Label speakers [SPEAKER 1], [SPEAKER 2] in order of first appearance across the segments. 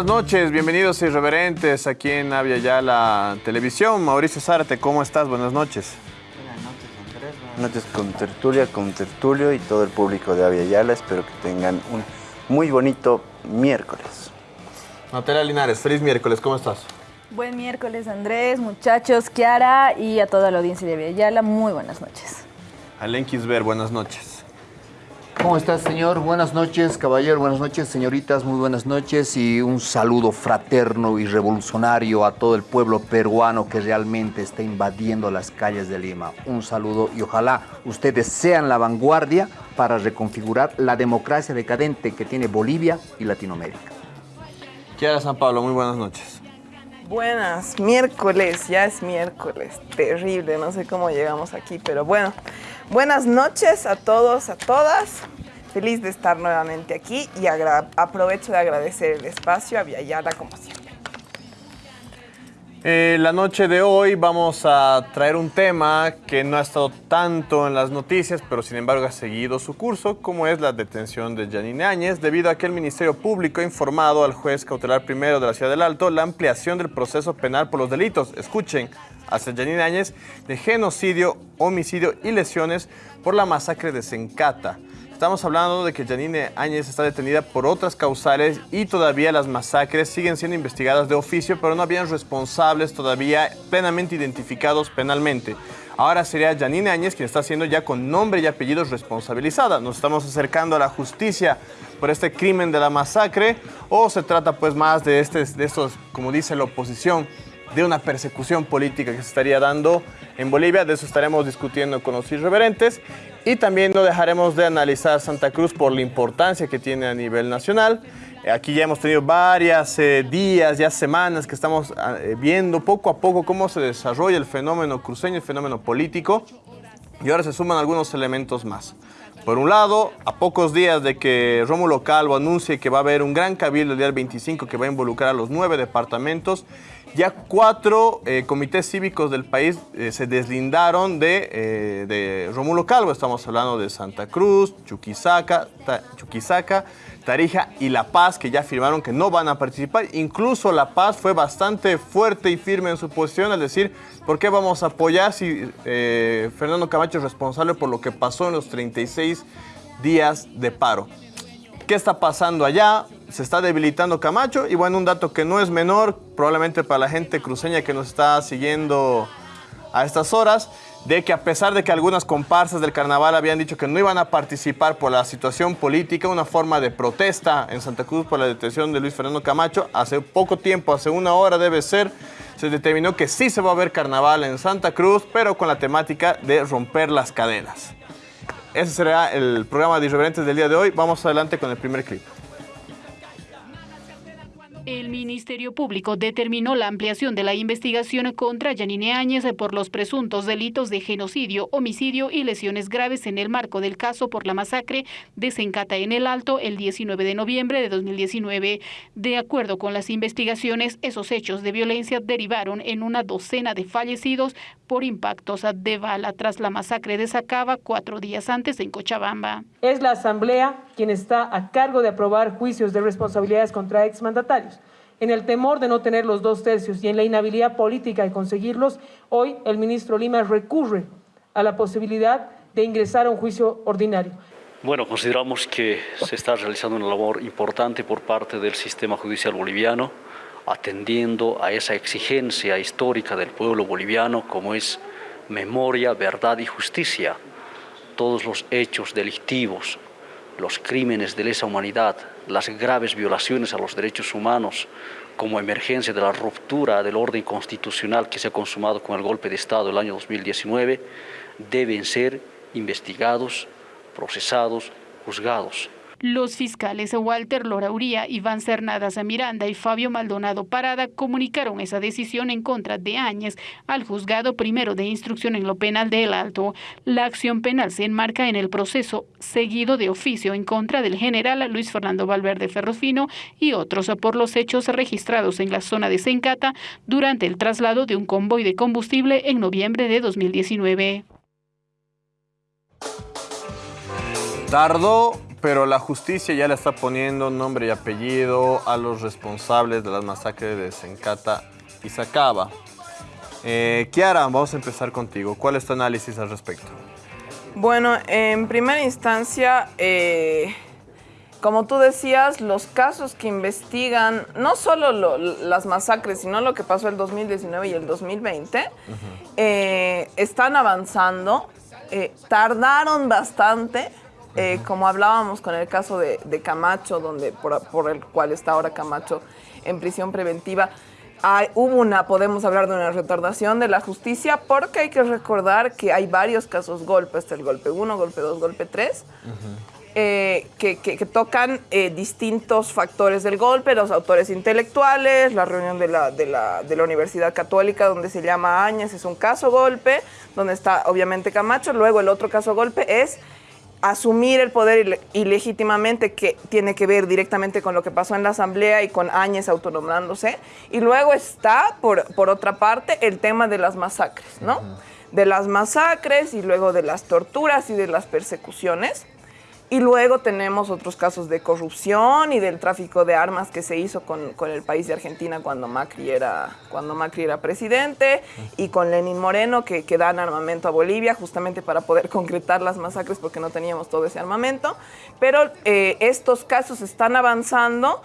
[SPEAKER 1] Buenas noches, bienvenidos irreverentes aquí en Avia Yala Televisión. Mauricio Zárate, ¿cómo estás? Buenas noches.
[SPEAKER 2] Buenas noches, Andrés. Buenas noches con Tertulia, con Tertulio y todo el público de Avia Yala. Espero que tengan un muy bonito miércoles.
[SPEAKER 1] Natalia Linares, feliz miércoles, ¿cómo estás?
[SPEAKER 3] Buen miércoles, Andrés, muchachos, Kiara y a toda la audiencia de Avia Yala. Muy buenas noches.
[SPEAKER 1] Alen Kisber, buenas noches.
[SPEAKER 4] ¿Cómo estás, señor? Buenas noches, caballero. Buenas noches, señoritas. Muy buenas noches y un saludo fraterno y revolucionario a todo el pueblo peruano que realmente está invadiendo las calles de Lima. Un saludo y ojalá ustedes sean la vanguardia para reconfigurar la democracia decadente que tiene Bolivia y Latinoamérica.
[SPEAKER 1] Kiara San Pablo, muy buenas noches.
[SPEAKER 5] Buenas, miércoles, ya es miércoles, terrible, no sé cómo llegamos aquí, pero bueno, buenas noches a todos, a todas, feliz de estar nuevamente aquí y aprovecho de agradecer el espacio a Viayala como siempre.
[SPEAKER 1] Eh, la noche de hoy vamos a traer un tema que no ha estado tanto en las noticias, pero sin embargo ha seguido su curso, como es la detención de Janine Áñez, debido a que el Ministerio Público ha informado al juez cautelar primero de la Ciudad del Alto la ampliación del proceso penal por los delitos, escuchen, hacia Janine Áñez, de genocidio, homicidio y lesiones por la masacre de Sencata. Estamos hablando de que Janine Áñez está detenida por otras causales y todavía las masacres siguen siendo investigadas de oficio, pero no habían responsables todavía plenamente identificados penalmente. Ahora sería Janine Áñez quien está siendo ya con nombre y apellidos responsabilizada. Nos estamos acercando a la justicia por este crimen de la masacre o se trata pues más de, este, de estos, como dice la oposición, de una persecución política que se estaría dando en Bolivia. De eso estaremos discutiendo con los irreverentes. Y también no dejaremos de analizar Santa Cruz por la importancia que tiene a nivel nacional. Aquí ya hemos tenido varias eh, días, ya semanas que estamos eh, viendo poco a poco cómo se desarrolla el fenómeno cruceño, el fenómeno político. Y ahora se suman algunos elementos más. Por un lado, a pocos días de que Rómulo Calvo anuncie que va a haber un gran cabildo el día 25 que va a involucrar a los nueve departamentos, ya cuatro eh, comités cívicos del país eh, se deslindaron de, eh, de, Rómulo Calvo. Estamos hablando de Santa Cruz, Chuquisaca, Chuquisaca, Tarija y La Paz, que ya afirmaron que no van a participar. Incluso La Paz fue bastante fuerte y firme en su posición al decir, ¿por qué vamos a apoyar si Fernando Camacho es responsable por lo que pasó en los 36 días de paro? ¿Qué está pasando allá? Se está debilitando Camacho y bueno, un dato que no es menor, probablemente para la gente cruceña que nos está siguiendo a estas horas, de que a pesar de que algunas comparsas del carnaval habían dicho que no iban a participar por la situación política, una forma de protesta en Santa Cruz por la detención de Luis Fernando Camacho, hace poco tiempo, hace una hora debe ser, se determinó que sí se va a ver carnaval en Santa Cruz, pero con la temática de romper las cadenas. Ese será el programa de Irreverentes del día de hoy. Vamos adelante con el primer clip.
[SPEAKER 6] El Ministerio Público determinó la ampliación de la investigación contra Yanine Áñez por los presuntos delitos de genocidio, homicidio y lesiones graves en el marco del caso por la masacre de Sencata en el Alto el 19 de noviembre de 2019. De acuerdo con las investigaciones, esos hechos de violencia derivaron en una docena de fallecidos por impactos de bala tras la masacre de Sacaba cuatro días antes en Cochabamba.
[SPEAKER 7] Es la Asamblea quien está a cargo de aprobar juicios de responsabilidades contra exmandatarios. En el temor de no tener los dos tercios y en la inhabilidad política de conseguirlos, hoy el ministro Lima recurre a la posibilidad de ingresar a un juicio ordinario.
[SPEAKER 8] Bueno, consideramos que se está realizando una labor importante por parte del sistema judicial boliviano atendiendo a esa exigencia histórica del pueblo boliviano como es memoria, verdad y justicia. Todos los hechos delictivos, los crímenes de lesa humanidad, las graves violaciones a los derechos humanos como emergencia de la ruptura del orden constitucional que se ha consumado con el golpe de Estado del año 2019, deben ser investigados, procesados, juzgados.
[SPEAKER 6] Los fiscales Walter Lorauría, Iván Cernadas Miranda y Fabio Maldonado Parada comunicaron esa decisión en contra de Áñez al juzgado primero de instrucción en lo penal del Alto. La acción penal se enmarca en el proceso seguido de oficio en contra del general Luis Fernando Valverde Ferrofino y otros por los hechos registrados en la zona de Sencata durante el traslado de un convoy de combustible en noviembre de 2019.
[SPEAKER 1] Tardó pero la justicia ya le está poniendo nombre y apellido a los responsables de las masacres de Sencata y Sacaba. Eh, Kiara, vamos a empezar contigo. ¿Cuál es tu análisis al respecto?
[SPEAKER 5] Bueno, en primera instancia, eh, como tú decías, los casos que investigan, no solo lo- las masacres, sino lo que pasó el 2019 y el 2020, eh, están avanzando, tardaron bastante, eh, como hablábamos con el caso de, de Camacho, donde por, por el cual está ahora Camacho en prisión preventiva. Hay- hubo una, podemos hablar de una retardación de la justicia, porque hay que recordar que hay varios casos golpe, está el golpe 1, golpe 2, golpe 3, eh, que, que- que tocan eh, distintos factores del golpe, los autores intelectuales, la reunión de la, de, la, de la Universidad Católica donde se llama Áñez es un caso golpe, donde está obviamente Camacho, luego el otro caso golpe es asumir el poder ile- ilegítimamente que tiene que ver directamente con lo que pasó en la asamblea y con Áñez autonombrándose. Y luego está, por, por otra parte, el tema de las masacres, ¿no? De las masacres y luego de las torturas y de las persecuciones. Y luego tenemos otros casos de corrupción y del tráfico de armas que se hizo con, con el país de Argentina cuando Macri era, cuando Macri era presidente y con Lenín Moreno que, que dan armamento a Bolivia justamente para poder concretar las masacres porque no teníamos todo ese armamento. Pero eh, estos casos están avanzando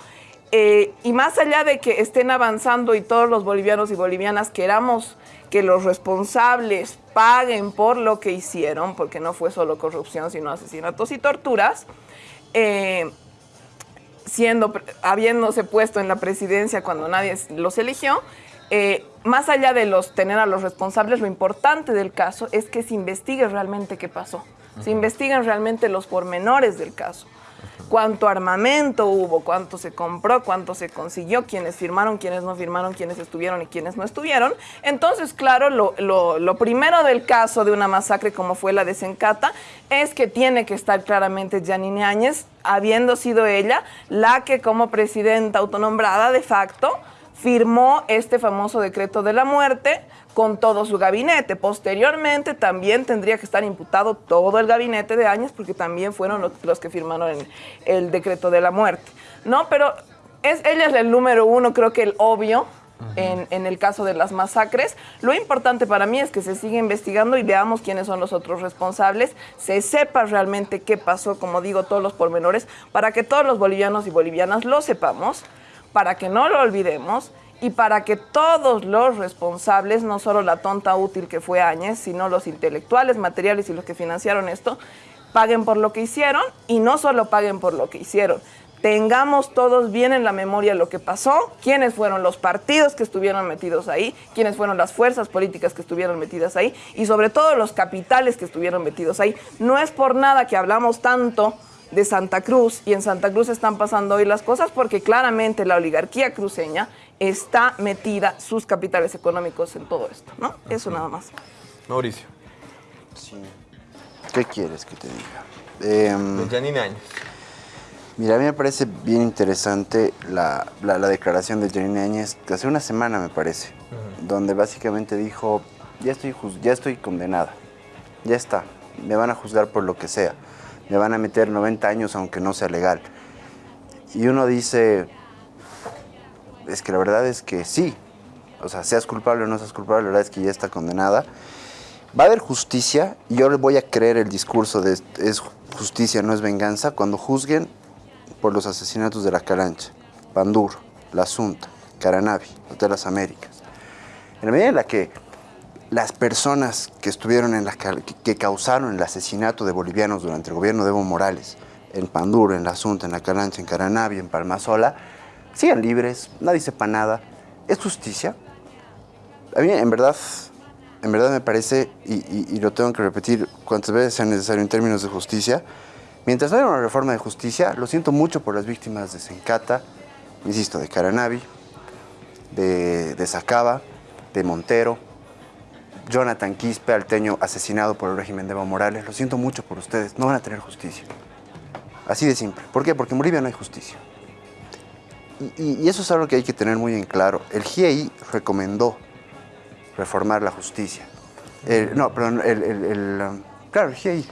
[SPEAKER 5] eh, y más allá de que estén avanzando y todos los bolivianos y bolivianas queramos que los responsables paguen por lo que hicieron, porque no fue solo corrupción, sino asesinatos y torturas, eh, siendo, habiéndose puesto en la presidencia cuando nadie los eligió, eh, más allá de los tener a los responsables, lo importante del caso es que se investigue realmente qué pasó, se investiguen realmente los pormenores del caso. Cuánto armamento hubo, cuánto se compró, cuánto se consiguió, quiénes firmaron, quiénes no firmaron, quiénes estuvieron y quiénes no estuvieron. Entonces, claro, lo, lo- primero del caso de una masacre como fue la de Sencata es que tiene que estar claramente Janine Áñez, habiendo sido ella la que como presidenta autonombrada de facto firmó este famoso decreto de la muerte con todo su gabinete. Posteriormente también tendría que estar imputado todo el gabinete de Áñez porque también fueron los, los que firmaron el, el decreto de la muerte. ¿No? Pero es, ella es el número uno, creo que el obvio. En, en el caso de las masacres, lo importante para mí es que se siga investigando y veamos quiénes son los otros responsables, se sepa realmente qué pasó, como digo, todos los pormenores, para que todos los bolivianos y bolivianas lo sepamos, para que no lo olvidemos y para que todos los responsables, no solo la tonta útil que fue Áñez, sino los intelectuales, materiales y los que financiaron esto, paguen por lo que hicieron y no solo paguen por lo que hicieron. Tengamos todos bien en la memoria lo que pasó, quiénes fueron los partidos que estuvieron metidos ahí, quiénes fueron las fuerzas políticas que estuvieron metidas ahí y sobre todo los capitales que estuvieron metidos ahí. No es por nada que hablamos tanto de Santa Cruz y en Santa Cruz están pasando hoy las cosas porque claramente la oligarquía cruceña está metida sus capitales económicos en todo esto, ¿no? Eso nada más.
[SPEAKER 1] Mauricio.
[SPEAKER 2] Sí. ¿Qué quieres que te diga? Em,
[SPEAKER 1] De Janine Áñez.
[SPEAKER 2] Mira, a mí me parece bien interesante la, la- la declaración de Janine Áñez, que hace una semana me parece, donde básicamente dijo, ya estoy, ya estoy condenada, ya está, me van a juzgar por lo que sea, me van a meter 90 años aunque no sea legal. Y uno dice, es que la verdad es que sí, o sea, seas culpable o no seas culpable, la verdad es que ya está condenada. Va a haber justicia y yo le voy a creer el discurso de es justicia, no es venganza, cuando juzguen por los asesinatos de la Calancha, Panduro, La Asunta, Caranavi, Hotel Las Américas. En la medida en la que las personas que estuvieron en la que, causaron el asesinato de bolivianos durante el gobierno de Evo Morales, en Panduro, en La Asunta, en La Calancha, en Caranavi, en Palmasola, sigan libres, nadie sepa nada. ¿Es justicia? A mí, en verdad, en verdad me parece, y, lo tengo que repetir cuantas veces sea necesario en términos de justicia, mientras no haya una reforma de justicia, lo siento mucho por las víctimas de Sencata, insisto, de Caranavi, de, de Sacaba, de Montero, Jonathan Quispe, alteño asesinado por el régimen de Evo Morales. Lo siento mucho por ustedes, no van a tener justicia. Así de simple. ¿Por qué? Porque en Bolivia no hay justicia. Y, eso es algo que hay que tener muy en claro. El GIEI recomendó reformar la justicia. El- no, perdón, el, el- el, um, claro, el GIEI.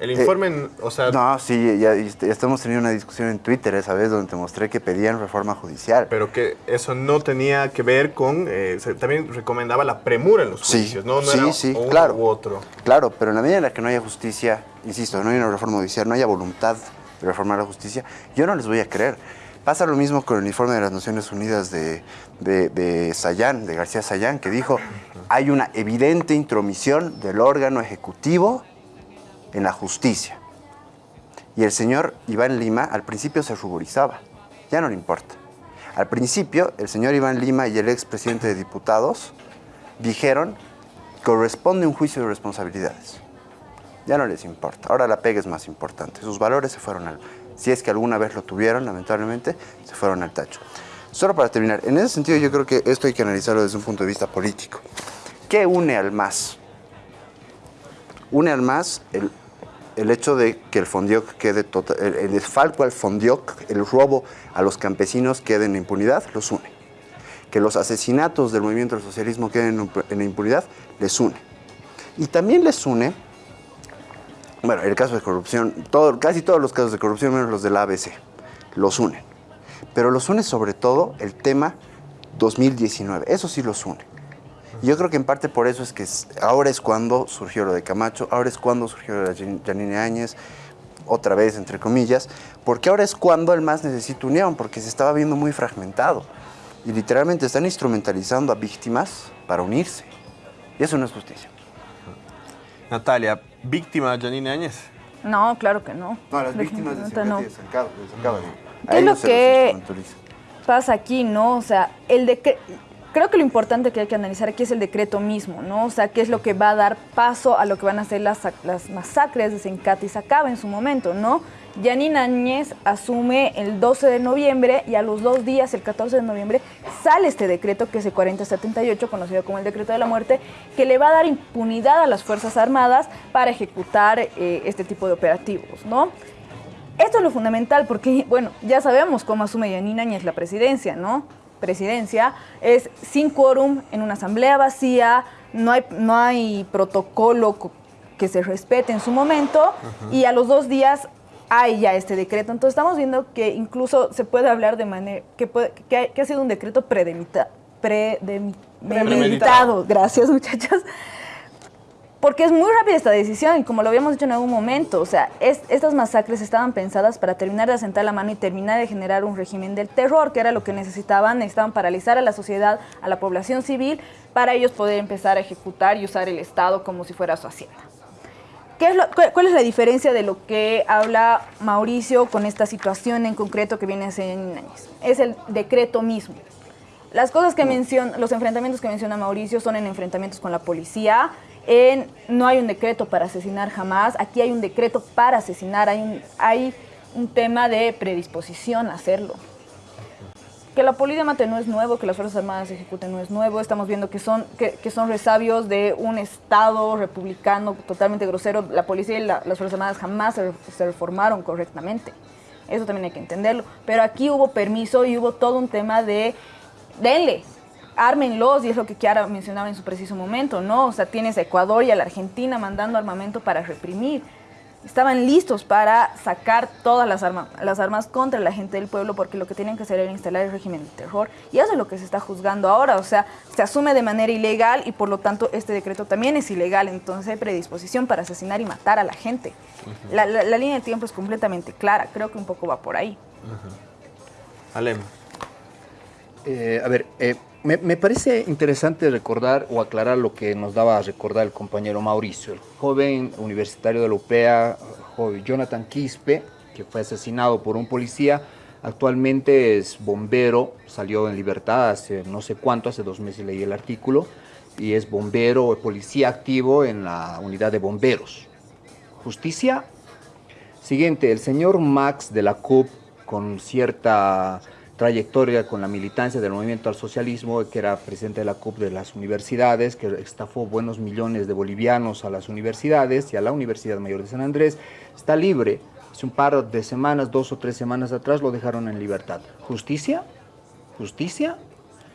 [SPEAKER 1] El informe, o sea...
[SPEAKER 2] No, sí, ya, ya, estamos teniendo una discusión en Twitter esa vez donde te mostré que pedían reforma judicial.
[SPEAKER 1] Pero que eso no tenía que ver con... Eh, también recomendaba la premura en los juicios, ¿no? no
[SPEAKER 2] sí,
[SPEAKER 1] era
[SPEAKER 2] sí,
[SPEAKER 1] uno
[SPEAKER 2] claro.
[SPEAKER 1] u otro.
[SPEAKER 2] Claro, pero en la medida en la que no haya justicia, insisto, no hay una reforma judicial, no haya voluntad de reformar la justicia, yo no les voy a creer. Pasa lo mismo con el informe de las Naciones Unidas de, de, Sayán, de García Sayán, que dijo, hay una evidente intromisión del órgano ejecutivo en la justicia. Y el señor Iván Lima al principio se ruborizaba, ya no le importa. Al principio, el señor Iván Lima y el expresidente de diputados dijeron, corresponde un juicio de responsabilidades. Ya no les importa, ahora la pega es más importante. Sus valores se fueron al... Si es que alguna vez lo tuvieron, lamentablemente, se fueron al tacho. Solo para terminar, en ese sentido yo creo que esto hay que analizarlo desde un punto de vista político. ¿Qué une al MAS? Une al MAS el, el hecho de que el Fondioc quede total, el, desfalco al Fondioc, el robo a los campesinos quede en impunidad, los une. Que los asesinatos del movimiento del socialismo queden en, en impunidad, les une. Y también les une, bueno, el caso de corrupción, todo, casi todos los casos de corrupción, menos los del ABC, los unen. Pero los une sobre todo el tema 2019, eso sí los une. Yo creo que en parte por eso es que ahora es cuando surgió lo de Camacho, ahora es cuando surgió lo de Janine Áñez, otra vez entre comillas, porque ahora es cuando el MAS necesita unión, porque se estaba viendo muy fragmentado. Y literalmente están instrumentalizando a víctimas para unirse. Y eso no es justicia.
[SPEAKER 1] Natalia, ¿víctima Janine Áñez?
[SPEAKER 3] No, claro que no.
[SPEAKER 2] No, las víctimas de
[SPEAKER 3] Definitivamente no.
[SPEAKER 2] De de
[SPEAKER 3] ¿Qué es lo que pasa aquí, no? O sea, el decreto... Creo que lo importante que hay que analizar aquí es el decreto mismo, ¿no? O sea, qué es lo que va a dar paso a lo que van a ser las, las masacres de Sencati y Sacaba en su momento, ¿no? Yanine Áñez asume el 12 de noviembre y a los dos días, el 14 de noviembre, sale este decreto que es el 4078, conocido como el decreto de la muerte, que le va a dar impunidad a las Fuerzas Armadas para ejecutar eh, este tipo de operativos, ¿no? Esto es lo fundamental porque, bueno, ya sabemos cómo asume Yanine Áñez la presidencia, ¿no? Presidencia es sin quórum en una asamblea vacía, no hay, no hay protocolo co- que se respete en su momento y a los dos días hay ya este decreto. Entonces estamos viendo que incluso se puede hablar de manera, que, puede- que, ha, que ha sido un decreto predemita- predemi- premeditado. Gracias muchachos. Porque es muy rápida esta decisión y como lo habíamos dicho en algún momento, o sea, es- estas masacres estaban pensadas para terminar de asentar la mano y terminar de generar un régimen del terror, que era lo que necesitaban, necesitaban paralizar a la sociedad, a la población civil, para ellos poder empezar a ejecutar y usar el Estado como si fuera su hacienda. ¿Qué es lo- cu- ¿Cuál es la diferencia de lo que habla Mauricio con esta situación en concreto que viene hace años? Es el decreto mismo. Las cosas que menciona, los enfrentamientos que menciona Mauricio son en enfrentamientos con la policía. En, no hay un decreto para asesinar jamás. Aquí hay un decreto para asesinar. Hay un, hay un tema de predisposición a hacerlo. Que la policía mate no es nuevo, que las Fuerzas Armadas ejecuten no es nuevo. Estamos viendo que son, que, que son resabios de un Estado republicano totalmente grosero. La policía y la- las Fuerzas Armadas jamás se, se reformaron correctamente. Eso también hay que entenderlo. Pero aquí hubo permiso y hubo todo un tema de, denle, ármenlos, y es lo que Kiara mencionaba en su preciso momento, ¿no? O sea, tienes a Ecuador y a la Argentina mandando armamento para reprimir. Estaban listos para sacar todas las, arma- las armas contra la gente del pueblo porque lo que tenían que hacer era instalar el régimen de terror. Y eso es lo que se está juzgando ahora. O sea, se asume de manera ilegal y por lo tanto este decreto también es ilegal. Entonces hay predisposición para asesinar y matar a la gente. la, la- la línea de tiempo es completamente clara. Creo que un poco va por ahí.
[SPEAKER 1] Alem.
[SPEAKER 4] Eh, a ver, eh, me, parece interesante recordar o aclarar lo que nos daba a recordar el compañero Mauricio, el joven universitario de la UPEA, Jonathan Quispe, que fue asesinado por un policía, actualmente es bombero, salió en libertad hace no sé cuánto, hace dos meses leí el artículo, y es bombero, policía activo en la unidad de bomberos. Justicia. Siguiente, el señor Max de la CUP, con cierta trayectoria con la militancia del movimiento al socialismo, que era presidente de la CUP de las universidades, que estafó buenos millones de bolivianos a las universidades y a la Universidad Mayor de San Andrés, está libre. Hace un par de semanas, dos o tres semanas atrás, lo dejaron en libertad. ¿Justicia? ¿Justicia?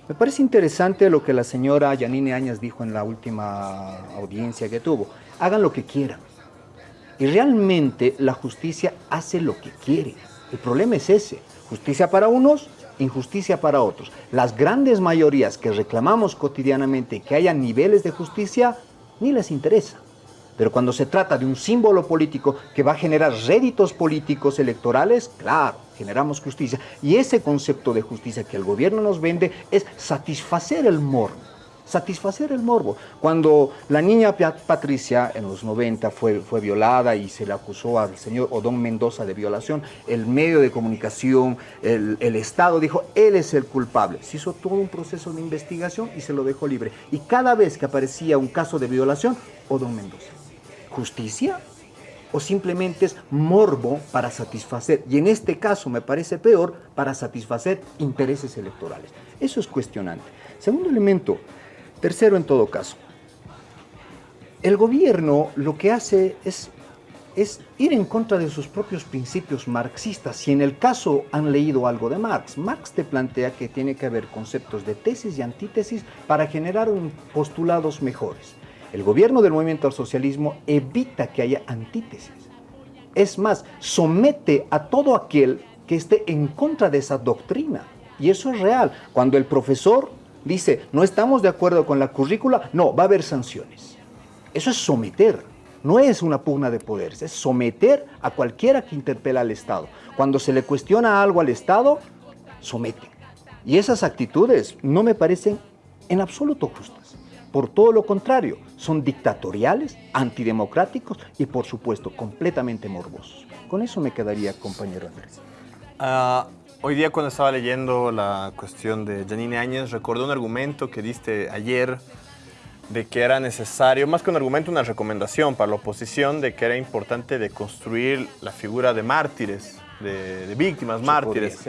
[SPEAKER 4] Me parece interesante lo que la señora Yanine Áñez dijo en la última audiencia que tuvo. Hagan lo que quieran. Y realmente la justicia hace lo que quiere. El problema es ese. Justicia para unos, injusticia para otros. Las grandes mayorías que reclamamos cotidianamente que haya niveles de justicia, ni les interesa. Pero cuando se trata de un símbolo político que va a generar réditos políticos electorales, claro, generamos justicia. Y ese concepto de justicia que el gobierno nos vende es satisfacer el morbo. Satisfacer el morbo. Cuando la niña Patricia en los 90 fue, fue violada y se le acusó al señor Odón Mendoza de violación, el medio de comunicación, el, el Estado dijo, él es el culpable. Se hizo todo un proceso de investigación y se lo dejó libre. Y cada vez que aparecía un caso de violación, Odón Mendoza justicia o simplemente es morbo para satisfacer, y en este caso me parece peor, para satisfacer intereses electorales. Eso es cuestionante. Segundo elemento, tercero en todo caso, el gobierno lo que hace es, es ir en contra de sus propios principios marxistas. Si en el caso han leído algo de Marx, Marx te plantea que tiene que haber conceptos de tesis y antítesis para generar un postulados mejores. El gobierno del movimiento al socialismo evita que haya antítesis. Es más, somete a todo aquel que esté en contra de esa doctrina. Y eso es real. Cuando el profesor dice, no estamos de acuerdo con la currícula, no, va a haber sanciones. Eso es someter. No es una pugna de poderes, es someter a cualquiera que interpela al Estado. Cuando se le cuestiona algo al Estado, somete. Y esas actitudes no me parecen en absoluto justas. Por todo lo contrario, son dictatoriales, antidemocráticos y por supuesto completamente morbosos. Con eso me quedaría, compañero Andrés.
[SPEAKER 1] Ah, hoy día cuando estaba leyendo la cuestión de Janine Áñez, recordé un argumento que diste ayer de que era necesario, más que un argumento, una recomendación para la oposición de que era importante de construir la figura de mártires, de, víctimas, mártires.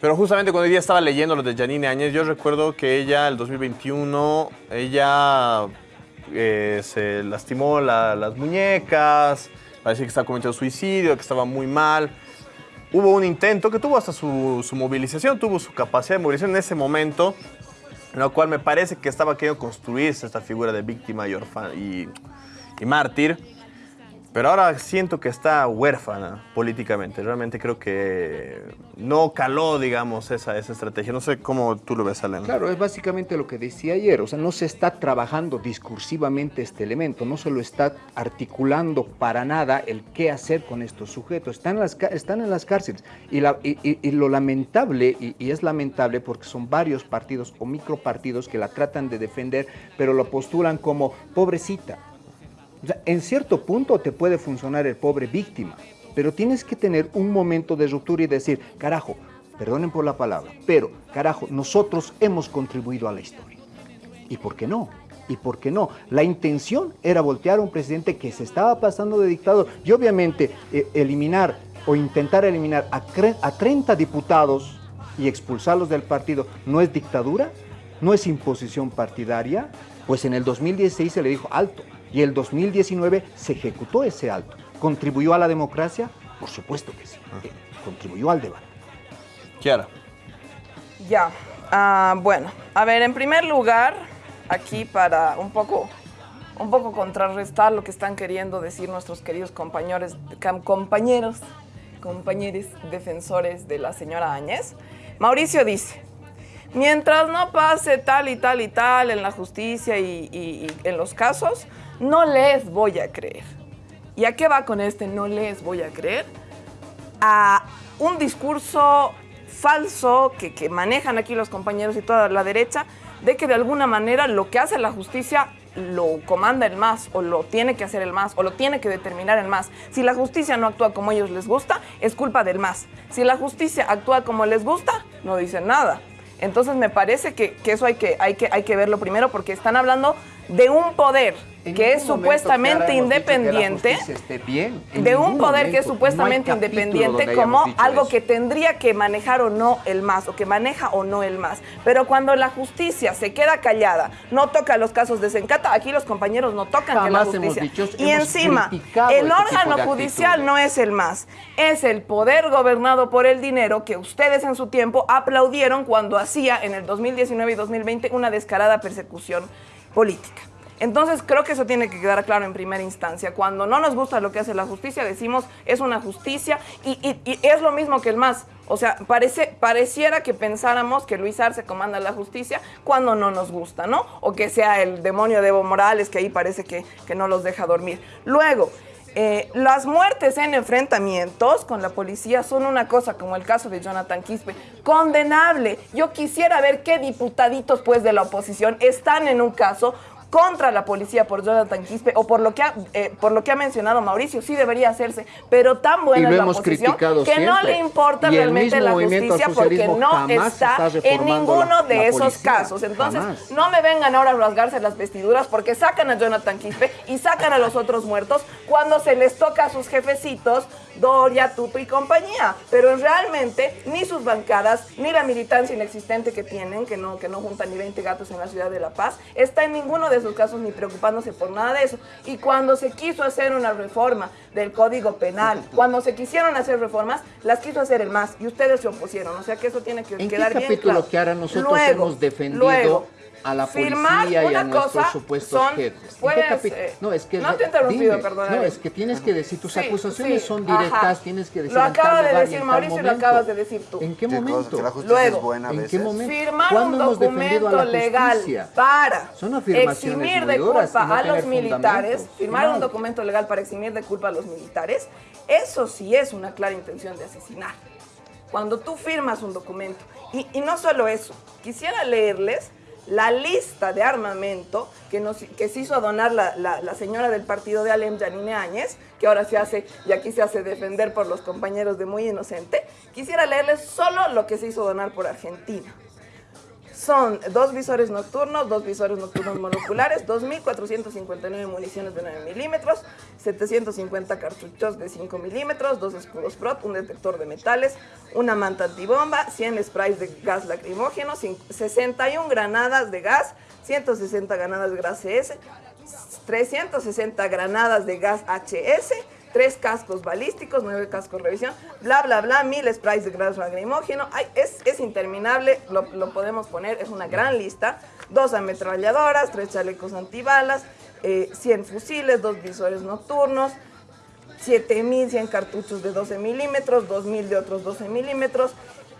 [SPEAKER 1] Pero justamente cuando hoy día estaba leyendo lo de Janine Áñez, yo recuerdo que ella, el 2021, ella eh, se lastimó las muñecas, parecía que estaba cometiendo suicidio, que estaba muy mal. Hubo un intento que tuvo hasta su, movilización, tuvo su capacidad de movilización en ese momento, en lo cual me parece que estaba queriendo construirse esta figura de víctima y, y, y mártir. Pero ahora siento que está huérfana políticamente. Realmente creo que no caló, digamos, esa, esa estrategia. No sé cómo tú lo ves, Alan.
[SPEAKER 4] Claro, es básicamente lo que decía ayer. O sea, no se está trabajando discursivamente este elemento. No se lo está articulando para nada el qué hacer con estos sujetos. Están en las, están en las cárceles. Y, la, y, lo lamentable, y, es lamentable porque son varios partidos o micropartidos que la tratan de defender, pero lo postulan como pobrecita en cierto punto te puede funcionar el pobre víctima, pero tienes que tener un momento de ruptura y decir, carajo, perdonen por la palabra, pero carajo, nosotros hemos contribuido a la historia. ¿Y por qué no? ¿Y por qué no? La intención era voltear a un presidente que se estaba pasando de dictador y obviamente eh, eliminar o intentar eliminar a, a 30 diputados y expulsarlos del partido no es dictadura, no es imposición partidaria, pues en el 2016 se le dijo alto, y el 2019 se ejecutó ese alto. ¿Contribuyó a la democracia? Por supuesto que sí. Eh, contribuyó al debate.
[SPEAKER 1] Kiara.
[SPEAKER 5] Ya. Ah, bueno, a ver, en primer lugar, aquí para un poco, un poco contrarrestar lo que están queriendo decir nuestros queridos compañeros, compañeros, compañeros defensores de la señora Áñez, Mauricio dice, mientras no pase tal y tal y tal en la justicia y en los casos, no les voy a creer. ¿Y a qué va con este no les voy a creer? A un discurso falso que, manejan aquí los compañeros y toda la derecha, de que de alguna manera lo que hace la justicia lo comanda el MAS o lo tiene que hacer el MAS o lo tiene que determinar el MAS. Si la justicia no actúa como ellos les gusta, es culpa del MAS. Si la justicia actúa como les gusta, no dicen nada. Entonces me parece que, eso que, hay que verlo primero porque están hablando de un poder que es supuestamente independiente, de un poder que es supuestamente independiente como algo que tendría que manejar o no el MAS, o que maneja o no el MAS. Pero cuando la justicia se queda callada, no toca los casos de Sencata, aquí los compañeros no tocan que la justicia. y encima, el este órgano judicial no es el MAS, es el poder gobernado por el dinero que ustedes en su tiempo aplaudieron cuando hacía en el 2019 y 2020 una descarada persecución política. Entonces creo que eso tiene que quedar claro en primera instancia. Cuando no nos gusta lo que hace la justicia, decimos es una justicia y, es lo mismo que el MAS. O sea, parece, pareciera que pensáramos que Luis Arce comanda la justicia cuando no nos gusta, ¿no? O que sea el demonio de Evo Morales que ahí parece que, que no los deja dormir. Luego, eh, las muertes en enfrentamientos con la policía son una cosa, como el caso de Jonathan Quispe, condenable. Yo quisiera ver qué diputaditos pues de la oposición están en un caso contra la policía por Jonathan Quispe o por lo que ha, eh, por lo que ha mencionado Mauricio, sí debería hacerse, pero tan buena es la oposición que no le importa
[SPEAKER 4] Y
[SPEAKER 5] realmente la justicia porque no está
[SPEAKER 4] está
[SPEAKER 5] en ninguno de esos
[SPEAKER 4] policía.
[SPEAKER 5] casos. Entonces,
[SPEAKER 4] Jamás.
[SPEAKER 5] no me vengan ahora a rasgarse las vestiduras porque sacan a Jonathan Quispe y sacan a los otros muertos cuando se les toca a sus jefecitos, Doria, Tuto y compañía. Pero realmente ni sus bancadas, ni la militancia inexistente que tienen, que no, que no juntan ni 20 gatos en la ciudad de La Paz, está en ninguno de esos casos ni preocupándose por nada de eso. Y cuando se quiso hacer una reforma del Código Penal, cuando se quisieron hacer reformas, las quiso hacer el MAS y ustedes se opusieron. O sea que eso tiene que
[SPEAKER 4] ¿En qué
[SPEAKER 5] quedar bien
[SPEAKER 4] capítulo
[SPEAKER 5] claro.
[SPEAKER 4] que ahora nosotros
[SPEAKER 5] Luego,
[SPEAKER 4] hemos defendido
[SPEAKER 5] luego,
[SPEAKER 4] a la
[SPEAKER 5] firmar
[SPEAKER 4] policía y a
[SPEAKER 5] una
[SPEAKER 4] nuestros
[SPEAKER 5] cosa
[SPEAKER 4] supuestos
[SPEAKER 5] son-
[SPEAKER 4] jefes? ¿En qué
[SPEAKER 5] puedes, eh,
[SPEAKER 4] no, es que
[SPEAKER 5] no te he interrumpido,
[SPEAKER 4] dime.
[SPEAKER 5] perdóname.
[SPEAKER 4] No, es que tienes que decir, tus
[SPEAKER 5] Sí,
[SPEAKER 4] acusaciones
[SPEAKER 5] sí,
[SPEAKER 4] son directas,
[SPEAKER 5] ajá.
[SPEAKER 4] tienes que decir
[SPEAKER 5] Lo acaba de decir Mauricio y lo acabas de decir tú.
[SPEAKER 4] ¿En qué momento?
[SPEAKER 2] Que la justicia
[SPEAKER 5] Luego,
[SPEAKER 2] es buena a
[SPEAKER 4] ¿En qué momento?
[SPEAKER 5] Firmar
[SPEAKER 4] ¿Cuándo
[SPEAKER 5] un documento legal
[SPEAKER 4] justicia?
[SPEAKER 5] para eximir de culpa
[SPEAKER 4] no
[SPEAKER 5] a los militares, firmar un documento legal para eximir de culpa a los militares, eso sí es una clara intención de asesinar. Cuando tú firmas un documento, y, y no solo eso, quisiera leerles la lista de armamento que, nos, se hizo donar la, la- la señora del partido de Alem, Janine Áñez, que ahora se hace, y aquí se hace defender por los compañeros de Muy Inocente. Quisiera leerles solo lo que se hizo donar por Argentina. Son dos visores nocturnos, dos visores nocturnos monoculares, 2.459 municiones de 9 milímetros, 750 cartuchos de 5 milímetros, dos escudos PROT, un detector de metales, una manta antibomba, 100 sprays de gas lacrimógeno, cin- 61 granadas de gas, 160 granadas de gas CS, 360 granadas de gas HS, tres cascos balísticos, nueve cascos revisión, bla, bla, bla, mil sprays de gas lacrimógeno. Ay, es, es interminable, lo, lo podemos poner, es una gran lista. Dos ametralladoras, tres chalecos antibalas, eh, 100 fusiles, dos visores nocturnos, 7100 cartuchos de 12 milímetros, 2000 de otros 12 milímetros,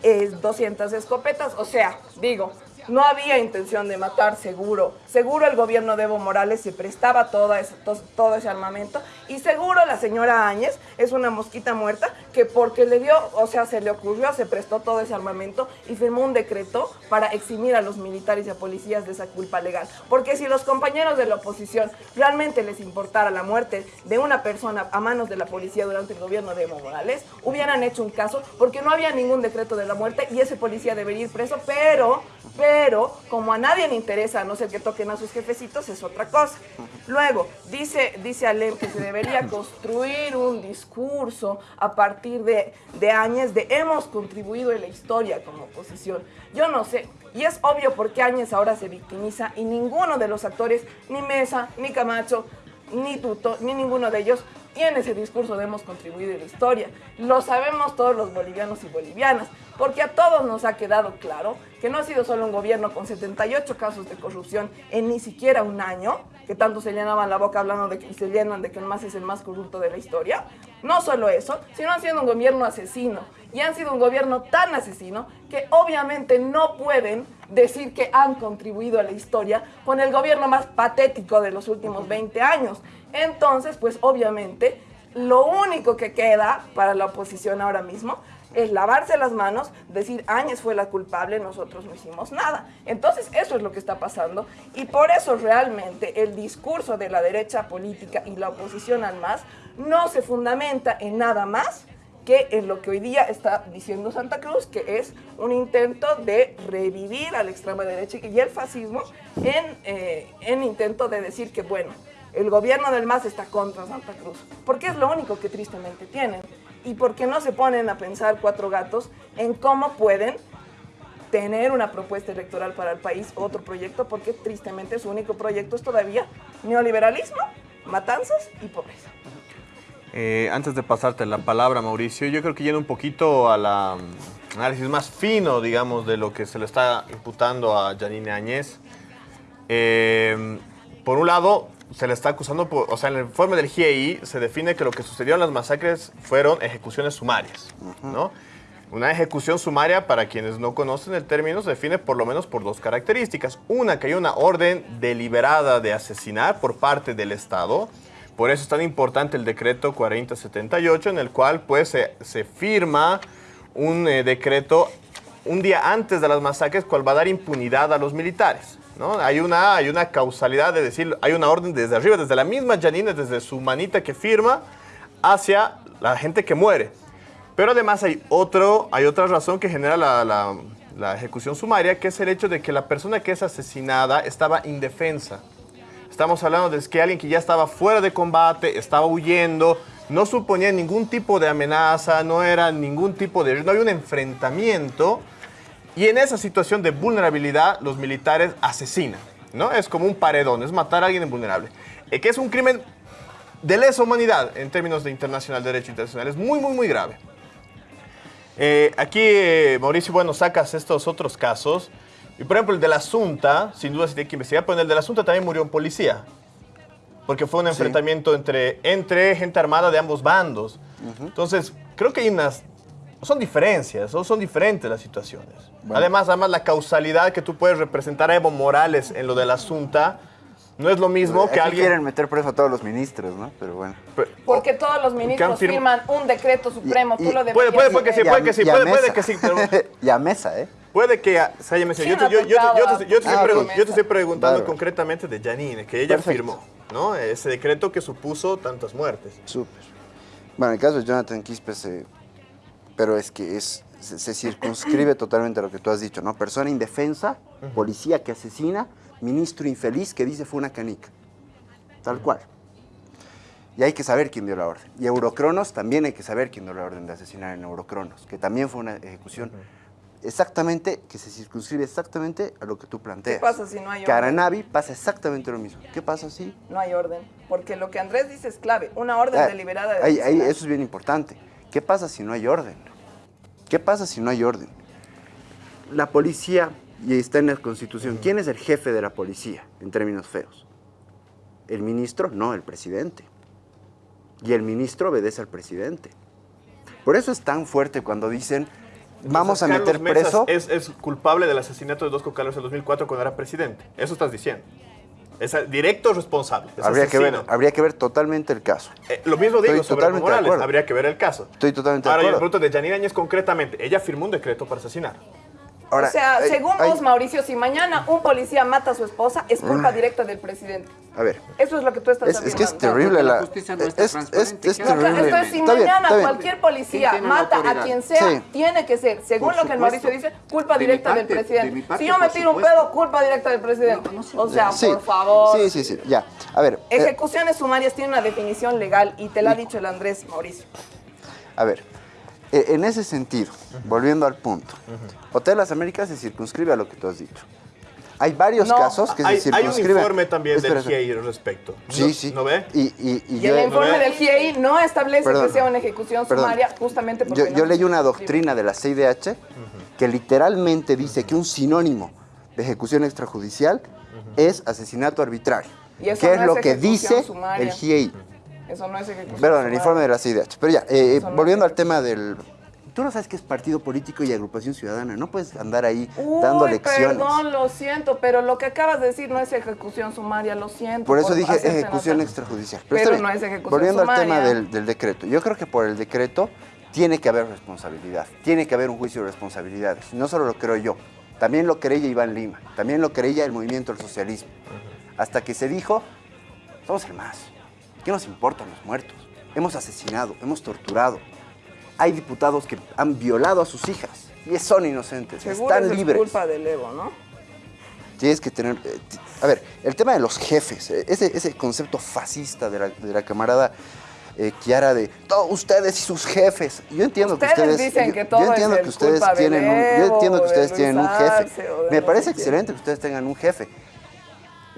[SPEAKER 5] eh, 200 escopetas. O sea, digo, no había intención de matar, seguro. Seguro el gobierno de Evo Morales se prestaba toda ese- to- todo ese armamento. Y seguro la señora Áñez es una mosquita muerta que porque le dio, o sea, se le ocurrió, se prestó todo ese armamento y firmó un decreto para eximir a los militares y a policías de esa culpa legal. Porque si los compañeros de la oposición realmente les importara la muerte de una persona a manos de la policía durante el gobierno de Evo Morales, hubieran hecho un caso porque no había ningún decreto de la muerte y ese policía debería ir preso, pero, pero, como a nadie le interesa, a no ser que toquen a sus jefecitos, es otra cosa. Luego, dice, dice Alem que se debería construir un discurso a partir de, de Áñez de hemos contribuido en la historia como oposición. Yo no sé, y es obvio por qué Áñez ahora se victimiza y ninguno de los actores, ni Mesa, ni Camacho, ni Tuto, ni ninguno de ellos tiene ese discurso hemos contribuido en la historia. Lo sabemos todos los bolivianos y bolivianas, porque a todos nos ha quedado claro que no ha sido solo un gobierno con 78 casos de corrupción en ni siquiera un año, que tanto se llenaban la boca hablando de que y se llenan de que el MAS es el más corrupto de la historia. No solo eso, sino han sido un gobierno asesino. Y han sido un gobierno tan asesino que obviamente no pueden decir que han contribuido a la historia con el gobierno más patético de los últimos 20 años. Entonces, pues obviamente, lo único que queda para la oposición ahora mismo es lavarse las manos, decir Áñez fue la culpable, nosotros no hicimos nada. Entonces eso es lo que está pasando y por eso realmente el discurso de la derecha política y la oposición al MAS no se fundamenta en nada más que en lo que hoy día está diciendo Santa Cruz, que es un intento de revivir a la extrema derecha y el fascismo en, eh, en intento de decir que, bueno, el gobierno del MAS está contra Santa Cruz, porque es lo único que tristemente tienen. Y porque no se ponen a pensar cuatro gatos en cómo pueden tener una propuesta electoral para el país, otro proyecto, porque tristemente su único proyecto es todavía neoliberalismo, matanzas y pobreza.
[SPEAKER 1] Eh, antes de pasarte la palabra, Mauricio, yo creo que yendo un poquito al análisis más fino, digamos, de lo que se le está imputando a Janine Áñez. eh, por un lado, se le está acusando, por, o sea, en el informe del GIEI se define que lo que sucedió en las masacres fueron ejecuciones sumarias, ¿no? Una ejecución sumaria, para quienes no conocen el término, se define por lo menos por dos características. Una, que hay una orden deliberada de asesinar por parte del Estado. Por eso es tan importante el decreto 4078, en el cual pues se, se firma un eh, decreto un día antes de las masacres, cual va a dar impunidad a los militares. ¿No? Hay, una, hay una causalidad de decir, hay una orden desde arriba, desde la misma Janine, desde su manita que firma, hacia la gente que muere. Pero además hay, otro, hay otra razón que genera la, la- la ejecución sumaria, que es el hecho de que la persona que es asesinada estaba indefensa. Estamos hablando de que alguien que ya estaba fuera de combate, estaba huyendo, no suponía ningún tipo de amenaza, no era ningún tipo de... no había un enfrentamiento. Y en esa situación de vulnerabilidad, los militares asesinan, ¿no? Es como un paredón, es matar a alguien invulnerable. Eh, que es un crimen de lesa humanidad en términos de internacional, derecho internacional. Es muy, muy, muy grave. Eh, aquí, eh, Mauricio, bueno, sacas estos otros casos. Y por ejemplo, el de la Asunta, sin duda se tiene que investigar, pero en el de la Asunta también murió un policía. Porque fue un enfrentamiento entre, entre gente armada de ambos bandos. Entonces, creo que hay unas... Son diferencias, ¿no? son diferentes las situaciones. Además, además, la causalidad que tú puedes representar a Evo Morales en lo de la Asunta no es lo mismo
[SPEAKER 2] Aquí
[SPEAKER 1] que alguien...
[SPEAKER 2] quieren meter preso a todos los ministros, ¿no? Pero bueno.
[SPEAKER 5] Porque todos los ministros
[SPEAKER 1] firm-
[SPEAKER 5] firman un decreto supremo,
[SPEAKER 2] Y-
[SPEAKER 5] tú lo
[SPEAKER 2] y-
[SPEAKER 1] Puede, puede,
[SPEAKER 5] deberías
[SPEAKER 1] puede que sí,
[SPEAKER 2] a-
[SPEAKER 1] puede que sí,
[SPEAKER 2] a
[SPEAKER 1] puede, puede que sí, pero
[SPEAKER 2] y a mesa, ¿eh?
[SPEAKER 1] puede que se haya mencionado. Yo, te-
[SPEAKER 5] ¿Quién
[SPEAKER 1] yo, yo,
[SPEAKER 5] ha
[SPEAKER 1] yo, yo te- yo te estoy
[SPEAKER 2] a-
[SPEAKER 1] pregun- yo te estoy preguntando concretamente de Janine, que ella
[SPEAKER 2] Perfecto.
[SPEAKER 1] firmó, ¿no? Ese decreto que supuso tantas muertes.
[SPEAKER 2] Súper. Bueno, el caso de Jonathan Quispe se... Pero es que es, se, se circunscribe totalmente a lo que tú has dicho, ¿no? Persona indefensa, policía que asesina, ministro infeliz que dice fue una canica. Tal cual. Y hay que saber quién dio la orden. Y Eurocronos también hay que saber quién dio la orden de asesinar en Eurocronos, que también fue una ejecución exactamente, que se circunscribe exactamente a lo que tú planteas.
[SPEAKER 5] ¿Qué pasa si no hay orden?
[SPEAKER 2] Caranavi pasa exactamente lo mismo. ¿Qué pasa si
[SPEAKER 5] No hay orden. Porque lo que Andrés dice es clave. Una orden
[SPEAKER 2] Ah,
[SPEAKER 5] deliberada de
[SPEAKER 2] ahí- ahí, eso es bien importante. ¿Qué pasa si no hay orden? ¿Qué pasa si no hay orden? La policía, y está en la Constitución, ¿quién es el jefe de la policía en términos feos? ¿El ministro? No, el presidente. Y el ministro obedece al presidente. Por eso es tan fuerte cuando dicen, vamos a meter
[SPEAKER 1] Carlos Mesas
[SPEAKER 2] preso...
[SPEAKER 1] Es, es culpable del asesinato de dos cocaleros en 2004 cuando era presidente. Eso estás diciendo. Es directo responsable. es
[SPEAKER 2] Habría que, ver, habría que ver totalmente el caso.
[SPEAKER 1] Eh, lo mismo digo
[SPEAKER 2] Estoy
[SPEAKER 1] sobre
[SPEAKER 2] totalmente
[SPEAKER 1] Morales.
[SPEAKER 2] acuerdo.
[SPEAKER 1] Habría que ver el caso.
[SPEAKER 2] Estoy totalmente de
[SPEAKER 1] Ahora, yo
[SPEAKER 2] acuerdo.
[SPEAKER 1] pregunto de Janine Áñez concretamente. Ella firmó un decreto para asesinar.
[SPEAKER 2] Ahora,
[SPEAKER 5] o sea,
[SPEAKER 2] hay-
[SPEAKER 5] según
[SPEAKER 2] hay-
[SPEAKER 5] vos, Mauricio, si mañana un policía mata a su esposa, es culpa directa del presidente.
[SPEAKER 2] A ver,
[SPEAKER 5] Eso es lo que tú estás
[SPEAKER 2] es, es que es terrible
[SPEAKER 4] la
[SPEAKER 2] la...
[SPEAKER 4] justicia no
[SPEAKER 2] es, es- es
[SPEAKER 4] ¿qué
[SPEAKER 5] No, claro,
[SPEAKER 2] terrible.
[SPEAKER 5] Entonces, si
[SPEAKER 2] Está
[SPEAKER 5] mañana
[SPEAKER 2] bien.
[SPEAKER 5] cualquier policía
[SPEAKER 4] ¿Quién tiene la
[SPEAKER 5] mata a quien sea,
[SPEAKER 2] Sí.
[SPEAKER 5] tiene que ser, según
[SPEAKER 4] Por
[SPEAKER 5] lo que el Mauricio dice, culpa
[SPEAKER 4] De
[SPEAKER 5] directa del
[SPEAKER 4] parte,
[SPEAKER 5] presidente.
[SPEAKER 4] parte,
[SPEAKER 5] si yo me tiro un pedo, culpa directa del presidente.
[SPEAKER 4] No, no, sí.
[SPEAKER 5] o sea,
[SPEAKER 2] Sí,
[SPEAKER 5] por favor.
[SPEAKER 2] Sí, sí, sí, ya. A ver, eh,
[SPEAKER 5] Ejecuciones sumarias tienen una definición legal y te la ha dicho el Andrés Mauricio.
[SPEAKER 2] a ver. Eh, En ese sentido, volviendo al punto, Hotel Las Américas se circunscribe a lo que tú has dicho. Hay varios
[SPEAKER 5] No.
[SPEAKER 2] casos que
[SPEAKER 1] Hay,
[SPEAKER 2] se
[SPEAKER 1] hay un
[SPEAKER 2] circunscriben.
[SPEAKER 1] informe también
[SPEAKER 2] Espera,
[SPEAKER 1] del. GIEI al respecto.
[SPEAKER 2] Sí,
[SPEAKER 1] ¿No-
[SPEAKER 2] sí.
[SPEAKER 1] ¿No ve?
[SPEAKER 2] Y, y- y
[SPEAKER 5] Y
[SPEAKER 2] yo,
[SPEAKER 5] el informe del GIEI no establece
[SPEAKER 2] Perdón.
[SPEAKER 5] que sea una ejecución
[SPEAKER 2] Perdón.
[SPEAKER 5] sumaria justamente porque
[SPEAKER 2] yo,
[SPEAKER 5] no
[SPEAKER 2] yo leí una doctrina de la CIDH que literalmente dice que un sinónimo de ejecución extrajudicial es asesinato arbitrario.
[SPEAKER 5] Y eso
[SPEAKER 2] que
[SPEAKER 5] no
[SPEAKER 2] es
[SPEAKER 5] es
[SPEAKER 2] lo que dice
[SPEAKER 5] sumaria.
[SPEAKER 2] el GIEI.
[SPEAKER 5] Eso no es ejecución
[SPEAKER 2] Perdón, el
[SPEAKER 5] sumaria.
[SPEAKER 2] informe de la CIDH. Pero ya, eh,
[SPEAKER 5] no
[SPEAKER 2] volviendo al tema del... Tú no sabes qué es partido político y agrupación ciudadana. No puedes andar ahí
[SPEAKER 5] Uy,
[SPEAKER 2] dando lecciones.
[SPEAKER 5] perdón, lo siento, pero lo que acabas de decir no es ejecución sumaria, lo siento.
[SPEAKER 2] Por eso dije ejecución
[SPEAKER 5] notar.
[SPEAKER 2] extrajudicial.
[SPEAKER 5] Pero no es ejecución
[SPEAKER 2] Volviendo al
[SPEAKER 5] sumaria.
[SPEAKER 2] tema del, del decreto. Yo creo que por el decreto tiene que haber responsabilidad. Tiene que haber un juicio de responsabilidades. No solo lo creo yo. También lo creía Iván Lima. También lo creía el movimiento del socialismo. Hasta que se dijo, somos el más. ¿Qué nos importan los muertos? Hemos asesinado, hemos torturado. Hay diputados que han violado a sus hijas y son inocentes,
[SPEAKER 5] Seguro
[SPEAKER 2] están
[SPEAKER 5] eso es
[SPEAKER 2] libres.
[SPEAKER 5] culpa del Evo, ¿no?
[SPEAKER 2] Tienes que tener... eh, a ver, el tema de los jefes, eh, ese, ese concepto fascista de la, de la camarada eh, Kiara de todos ustedes y sus jefes. Yo entiendo
[SPEAKER 5] Ustedes
[SPEAKER 2] que ustedes...
[SPEAKER 5] dicen
[SPEAKER 2] yo,
[SPEAKER 5] que todo
[SPEAKER 2] yo entiendo
[SPEAKER 5] es
[SPEAKER 2] que ustedes tienen un, Yo entiendo que
[SPEAKER 5] de
[SPEAKER 2] ustedes tienen un jefe. Me
[SPEAKER 5] no
[SPEAKER 2] parece excelente que ustedes tengan un jefe.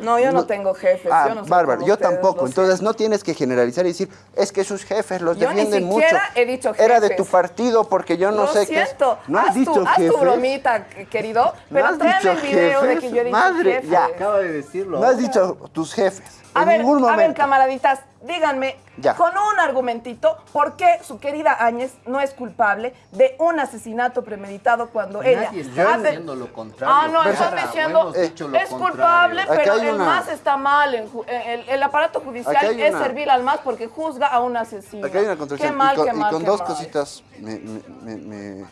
[SPEAKER 5] No, yo no, tengo jefes.
[SPEAKER 2] Ah,
[SPEAKER 5] yo no soy
[SPEAKER 2] bárbaro, yo
[SPEAKER 5] ustedes,
[SPEAKER 2] tampoco. Entonces
[SPEAKER 5] siento.
[SPEAKER 2] no tienes que generalizar y decir, es que sus jefes los
[SPEAKER 5] Yo ni
[SPEAKER 2] defienden mucho.
[SPEAKER 5] siquiera he dicho
[SPEAKER 2] Era de
[SPEAKER 5] jefes.
[SPEAKER 2] tu partido porque yo no
[SPEAKER 5] Lo
[SPEAKER 2] sé qué. es".
[SPEAKER 5] siento.
[SPEAKER 2] No has
[SPEAKER 5] haz
[SPEAKER 2] dicho
[SPEAKER 5] tu, haz
[SPEAKER 2] jefes.
[SPEAKER 5] tu bromita, querido.
[SPEAKER 2] ¿No
[SPEAKER 5] Pero
[SPEAKER 2] has
[SPEAKER 5] tráeme
[SPEAKER 2] dicho
[SPEAKER 5] el video de
[SPEAKER 2] jefes?
[SPEAKER 5] que yo he dicho
[SPEAKER 2] Madre,
[SPEAKER 5] jefes.
[SPEAKER 2] ya.
[SPEAKER 4] Acaba de decirlo.
[SPEAKER 2] No has dicho tus jefes.
[SPEAKER 5] A
[SPEAKER 2] en
[SPEAKER 5] ver,
[SPEAKER 2] ningún
[SPEAKER 5] a ver, camaraditas, díganme
[SPEAKER 2] Ya.
[SPEAKER 5] con un argumentito por qué su querida Áñez no es culpable de un asesinato premeditado cuando ella
[SPEAKER 4] Nadie está
[SPEAKER 5] hace-
[SPEAKER 4] diciendo lo contrario.
[SPEAKER 5] Ah, no, están diciendo
[SPEAKER 4] lo
[SPEAKER 5] es culpable, pero el
[SPEAKER 2] una-
[SPEAKER 5] MAS está mal. en ju- El, el aparato judicial es servir al MAS porque juzga a un asesino.
[SPEAKER 2] Hay una
[SPEAKER 5] Qué mal,
[SPEAKER 2] y con,
[SPEAKER 5] qué
[SPEAKER 2] y
[SPEAKER 5] mal,
[SPEAKER 2] con
[SPEAKER 5] qué
[SPEAKER 2] dos
[SPEAKER 5] mal.
[SPEAKER 2] cositas me, me- me- me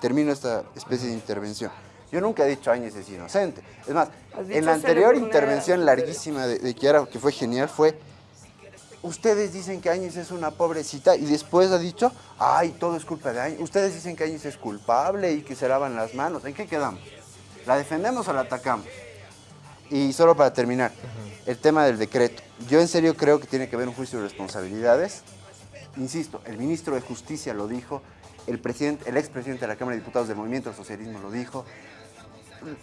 [SPEAKER 2] termino esta especie de intervención. Yo nunca he dicho Áñez es inocente. Es más, en la anterior intervención larguísima de, de Kiara, que fue genial, fue ustedes dicen que Áñez es una pobrecita y después ha dicho, ay, todo es culpa de Áñez. Ustedes dicen que Áñez es culpable y que se lavan las manos. ¿En qué quedamos? ¿La defendemos o la atacamos? Y solo para terminar, el tema del decreto. Yo en serio creo que tiene que haber un juicio de responsabilidades. Insisto, el ministro de Justicia lo dijo, el, presidente, el expresidente de la Cámara de Diputados del Movimiento del Socialismo lo dijo.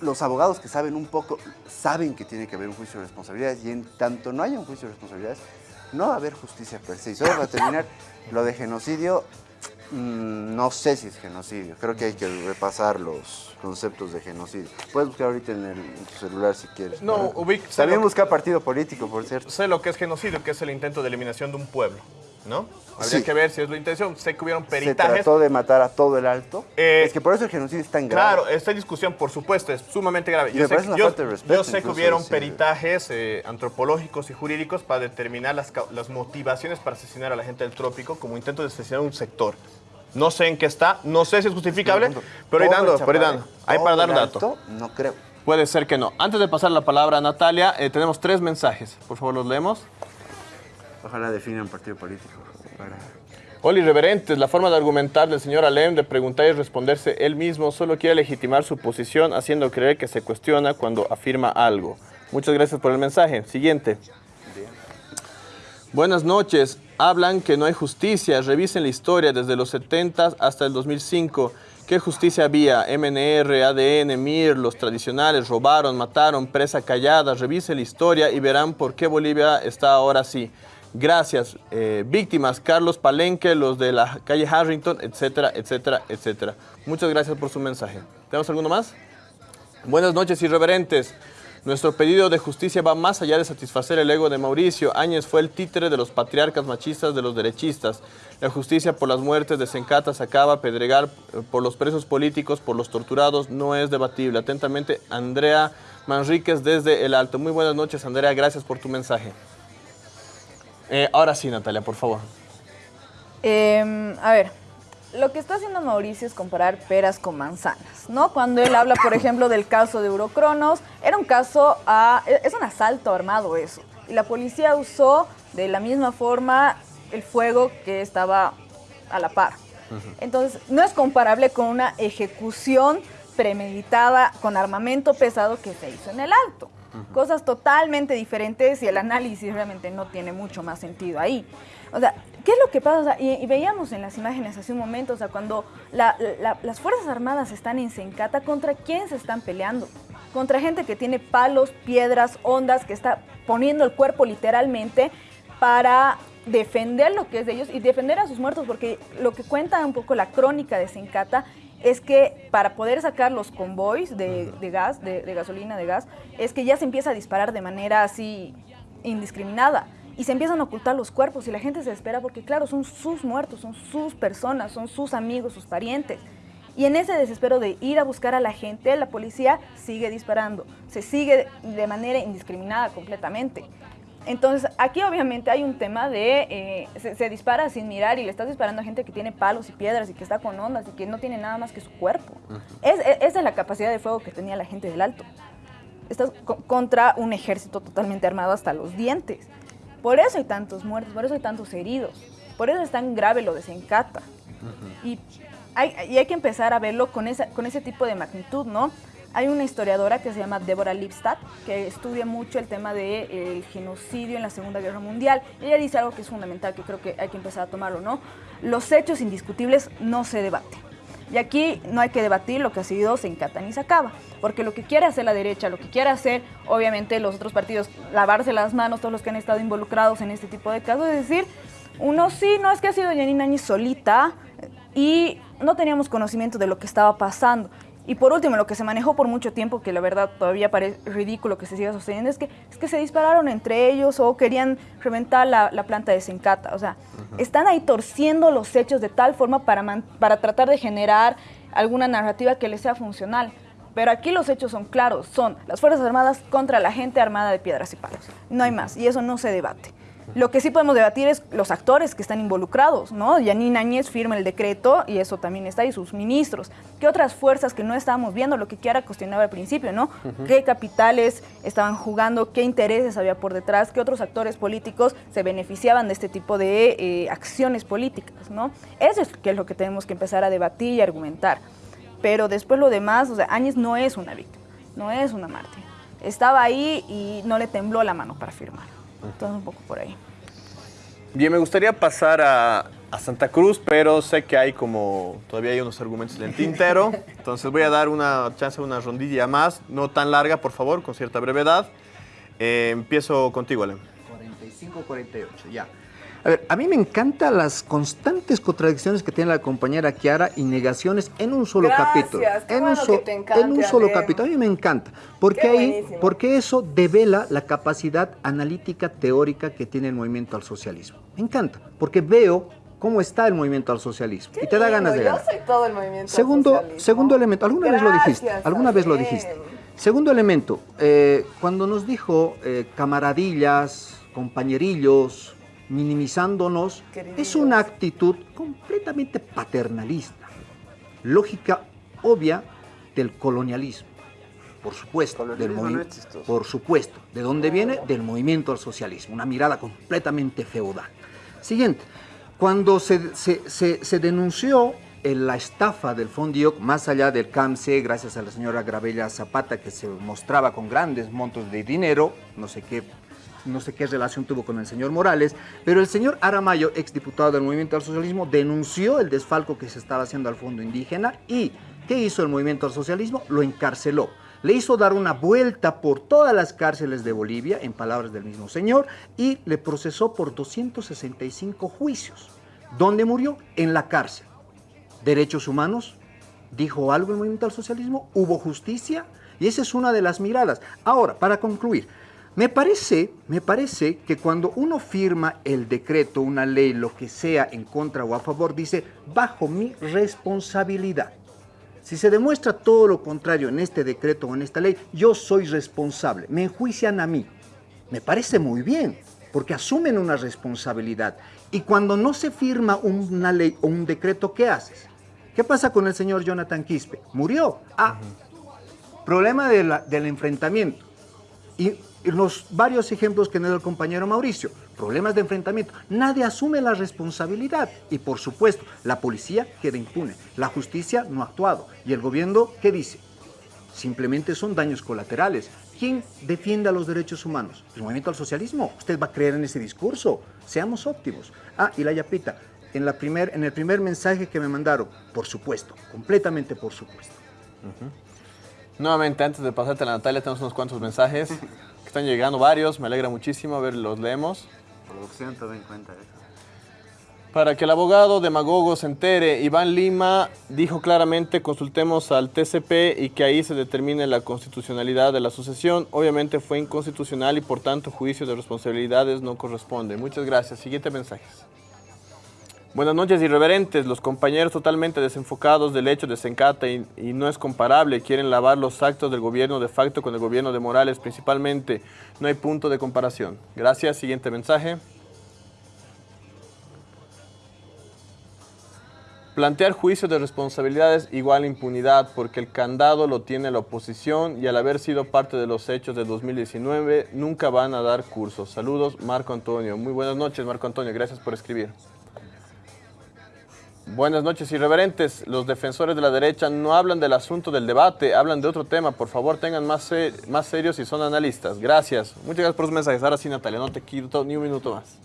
[SPEAKER 2] Los abogados que saben un poco saben que tiene que haber un juicio de responsabilidades y en tanto no haya un juicio de responsabilidades, no va a haber justicia per se. Y solo para terminar, lo de genocidio, mm, no sé si es genocidio. Creo que hay que repasar los conceptos de genocidio. Puedes buscar ahorita en, el- en tu celular si quieres.
[SPEAKER 1] No,
[SPEAKER 2] Para-
[SPEAKER 1] ubic-
[SPEAKER 2] También busca partido político, por cierto.
[SPEAKER 1] Sé lo que es genocidio, que es el intento de eliminación de un pueblo, ¿no? Habría
[SPEAKER 2] Sí.
[SPEAKER 1] que ver si es la intención. Sé que hubieron
[SPEAKER 2] Se
[SPEAKER 1] peritajes.
[SPEAKER 2] trató de matar a todo el alto.
[SPEAKER 1] Eh,
[SPEAKER 2] es que por eso el genocidio es tan grave.
[SPEAKER 1] Claro, esta discusión, por supuesto, es sumamente grave.
[SPEAKER 2] Y
[SPEAKER 1] sé, que- yo,
[SPEAKER 2] respeto
[SPEAKER 1] yo sé que
[SPEAKER 2] incluso
[SPEAKER 1] hubieron peritajes eh, antropológicos y jurídicos para determinar las, las motivaciones para asesinar a la gente del trópico como intento de asesinar un sector. No sé en qué está, no sé si es justificable, pero ahí dando, pero ahí dando. Ahí para dar un dato.
[SPEAKER 2] No creo.
[SPEAKER 1] Puede ser que no. Antes de pasar la palabra a Natalia, eh, tenemos tres mensajes. Por favor, los leemos.
[SPEAKER 2] Ojalá definan partido político. para-
[SPEAKER 1] irreverentes, la forma de argumentar del señor Alem, de preguntar y responderse él mismo, solo quiere legitimar su posición haciendo creer que se cuestiona cuando afirma algo. Muchas gracias por el mensaje. Siguiente. Buenas noches. Hablan que no hay justicia. Revisen la historia desde los 70 hasta el 2005. ¿Qué justicia había? MNR, ADN, MIR, los tradicionales robaron, mataron, presa callada. Revisen la historia y verán por qué Bolivia está ahora así. Gracias. Eh, víctimas, Carlos Palenque, los de la calle Harrington, etcétera, etcétera, etcétera. Muchas gracias por su mensaje. ¿Tenemos alguno más? Buenas noches, irreverentes. Nuestro pedido de justicia va más allá de satisfacer el ego de Mauricio. Áñez fue el títere de los patriarcas machistas de los derechistas. La justicia por las muertes de Sencata, Sacaba, Pedregar, eh, por los presos políticos, por los torturados, no es debatible. Atentamente, Andrea Manríquez desde El Alto. Muy buenas noches, Andrea. Gracias por tu mensaje. Eh, ahora sí, Natalia, por favor.
[SPEAKER 3] Eh, a ver, lo que está haciendo Mauricio es comparar peras con manzanas, ¿no? Cuando él habla, por ejemplo, del caso de Eurocronos, era un caso, a, es un asalto armado eso. Y la policía usó de la misma forma el fuego que estaba a la par. Entonces, no es comparable con una ejecución premeditada con armamento pesado que se hizo en el alto. Cosas totalmente diferentes y el análisis realmente no tiene mucho más sentido ahí. O sea, ¿qué es lo que pasa? Y, veíamos en las imágenes hace un momento, o sea, cuando la- la- las Fuerzas Armadas están en Sencata, ¿contra quién se están peleando? Contra gente que tiene palos, piedras, ondas, que está poniendo el cuerpo literalmente para defender lo que es de ellos y defender a sus muertos, porque lo que cuenta un poco la crónica de Sencata es que para poder sacar los convoys de, de gas, de, de gasolina, de gas, es que ya se empieza a disparar de manera así indiscriminada y se empiezan a ocultar los cuerpos y la gente se espera porque claro, son sus muertos, son sus personas, son sus amigos, sus parientes. Y en ese desespero de ir a buscar a la gente, la policía sigue disparando, se sigue de manera indiscriminada completamente. Entonces, aquí obviamente hay un tema de, eh, se, se dispara sin mirar y le estás disparando a gente que tiene palos y piedras y que está con ondas y que no tiene nada más que su cuerpo. es, es- esa es la capacidad de fuego que tenía la gente del alto. Estás co- contra un ejército totalmente armado hasta los dientes. Por eso hay tantos muertos, por eso hay tantos heridos, por eso es tan grave lo de Sencata. Y hay, y hay que empezar a verlo con, esa, con ese tipo de magnitud, ¿no? Hay una historiadora que se llama Deborah Lipstadt, que estudia mucho el tema del genocidio en la Segunda Guerra Mundial. Ella dice algo que es fundamental, que creo que hay que empezar a tomarlo, ¿no? Los hechos indiscutibles no se debaten. Y aquí no hay que debatir lo que ha sido se encata ni se acaba, porque lo que quiere hacer la derecha, lo que quiere hacer obviamente los otros partidos, lavarse las manos, todos los que han estado involucrados en este tipo de casos, es decir, uno sí, no es que ha sido Janine Áñez solita y no teníamos conocimiento de lo que estaba pasando. Y por último, lo que se manejó por mucho tiempo, que la verdad todavía parece ridículo que se siga sosteniendo, es que, es que se dispararon entre ellos o querían reventar la, la planta de Sencata. O sea, están ahí torciendo los hechos de tal forma para, man- para tratar de generar alguna narrativa que les sea funcional. Pero aquí los hechos son claros, son las Fuerzas Armadas contra la gente armada de piedras y palos. No hay más, y eso no se debate. Lo que sí podemos debatir es los actores que están involucrados, ¿no? Yanine Áñez firma el decreto y eso también está ahí, sus ministros. ¿Qué otras fuerzas que no estábamos viendo? Lo que Kiara cuestionaba al principio, ¿no? ¿Qué capitales estaban jugando? ¿Qué intereses había por detrás? ¿Qué otros actores políticos se beneficiaban de este tipo de eh, acciones políticas, ¿no? Eso es, que es lo que tenemos que empezar a debatir y argumentar. Pero después lo demás, o sea, Áñez no es una víctima, no es una mártir. Estaba ahí y no le tembló la mano para firmar. Entonces, un poco por ahí.
[SPEAKER 1] Bien, me gustaría pasar a, a Santa Cruz, pero sé que hay como, todavía hay unos argumentos en el tintero. Entonces voy a dar una chance, una rondilla más, no tan larga, por favor, con cierta brevedad. Eh, empiezo contigo, Alem.
[SPEAKER 4] 45-48, ya. A ver, a mí me encantan las constantes contradicciones que tiene la compañera Kiara y negaciones en un solo
[SPEAKER 5] Gracias,
[SPEAKER 4] capítulo.
[SPEAKER 5] qué
[SPEAKER 4] en, un
[SPEAKER 5] bueno
[SPEAKER 4] so-
[SPEAKER 5] que te encante,
[SPEAKER 4] en un solo capítulo. A mí me encanta. Porque, ahí, porque eso devela la capacidad analítica teórica que tiene el movimiento al socialismo. Me encanta. Porque veo cómo está el movimiento al socialismo. y te da ganas de ganar.
[SPEAKER 5] Yo soy todo el movimiento.
[SPEAKER 4] Segundo,
[SPEAKER 5] socialismo.
[SPEAKER 4] segundo elemento, alguna vez lo dijiste, alguna vez lo dijiste. Segundo elemento, eh, cuando nos dijo eh, camaradillas, compañerillos, minimizándonos, es una actitud completamente paternalista, lógica obvia del colonialismo. Por supuesto, del
[SPEAKER 2] no
[SPEAKER 4] por supuesto. ¿De dónde viene? Del movimiento al socialismo, una mirada completamente feudal. Siguiente, cuando se, se- se- se denunció eh, la estafa del Fondioc, más allá del CAMSE, gracias a la señora Gravella Zapata, que se mostraba con grandes montos de dinero, no sé qué no sé qué relación tuvo con el señor Morales, pero el señor Aramayo, exdiputado del Movimiento al Socialismo, denunció el desfalco que se estaba haciendo al fondo indígena y ¿qué hizo el Movimiento al Socialismo? Lo encarceló. Le hizo dar una vuelta por todas las cárceles de Bolivia, en palabras del mismo señor, y le procesó por 265 juicios. ¿Dónde murió? En la cárcel. ¿Derechos humanos? ¿Dijo algo el Movimiento al Socialismo? ¿Hubo justicia? Y esa es una de las miradas. Ahora, para concluir, me parece, me parece que cuando uno firma el decreto, una ley, lo que sea, en contra o a favor, dice, bajo mi responsabilidad. Si se demuestra todo lo contrario en este decreto o en esta ley, yo soy responsable. Me enjuician a mí. Me parece muy bien, porque asumen una responsabilidad. Y cuando no se firma una ley o un decreto, ¿qué haces? ¿Qué pasa con el señor Jonathan Quispe? Murió. Ah, problema de la- del enfrentamiento. Y los varios ejemplos que nos dio el compañero Mauricio, problemas de enfrentamiento, nadie asume la responsabilidad y por supuesto la policía queda impune, la justicia no ha actuado y el gobierno ¿qué dice? Simplemente son daños colaterales. ¿Quién defiende a los derechos humanos? ¿El movimiento al socialismo? ¿Usted va a creer en ese discurso? Seamos óptimos. Ah, y la yapita, en, la primer, en el primer mensaje que me mandaron, por supuesto, completamente por supuesto.
[SPEAKER 1] Nuevamente, antes de pasarte a la Natalia, tenemos unos cuantos mensajes están llegando, varios. Me alegra muchísimo. A ver, los leemos.
[SPEAKER 2] Producción, tome en cuenta eso.
[SPEAKER 1] Para que el abogado demagogo se entere, Iván Lima dijo claramente consultemos al TCP y que ahí se determine la constitucionalidad de la sucesión. Obviamente fue inconstitucional y por tanto juicio de responsabilidades no corresponde. Muchas gracias. Siguiente mensaje. Buenas noches, irreverentes. Los compañeros totalmente desenfocados del hecho de Sencata y, no es comparable. Quieren lavar los actos del gobierno de facto con el gobierno de Morales principalmente. No hay punto de comparación. Gracias. Siguiente mensaje. Plantear juicio de responsabilidades igual impunidad porque el candado lo tiene la oposición y al haber sido parte de los hechos de 2019 nunca van a dar cursos. Saludos, Marco Antonio. Muy buenas noches, Marco Antonio. Gracias por escribir. Buenas noches, irreverentes. Los defensores de la derecha no hablan del asunto del debate, hablan de otro tema. Por favor, tengan más, se- más serios si son analistas. Gracias. Muchas gracias por sus mensajes. Ahora sí, Natalia, no te quito ni un minuto más.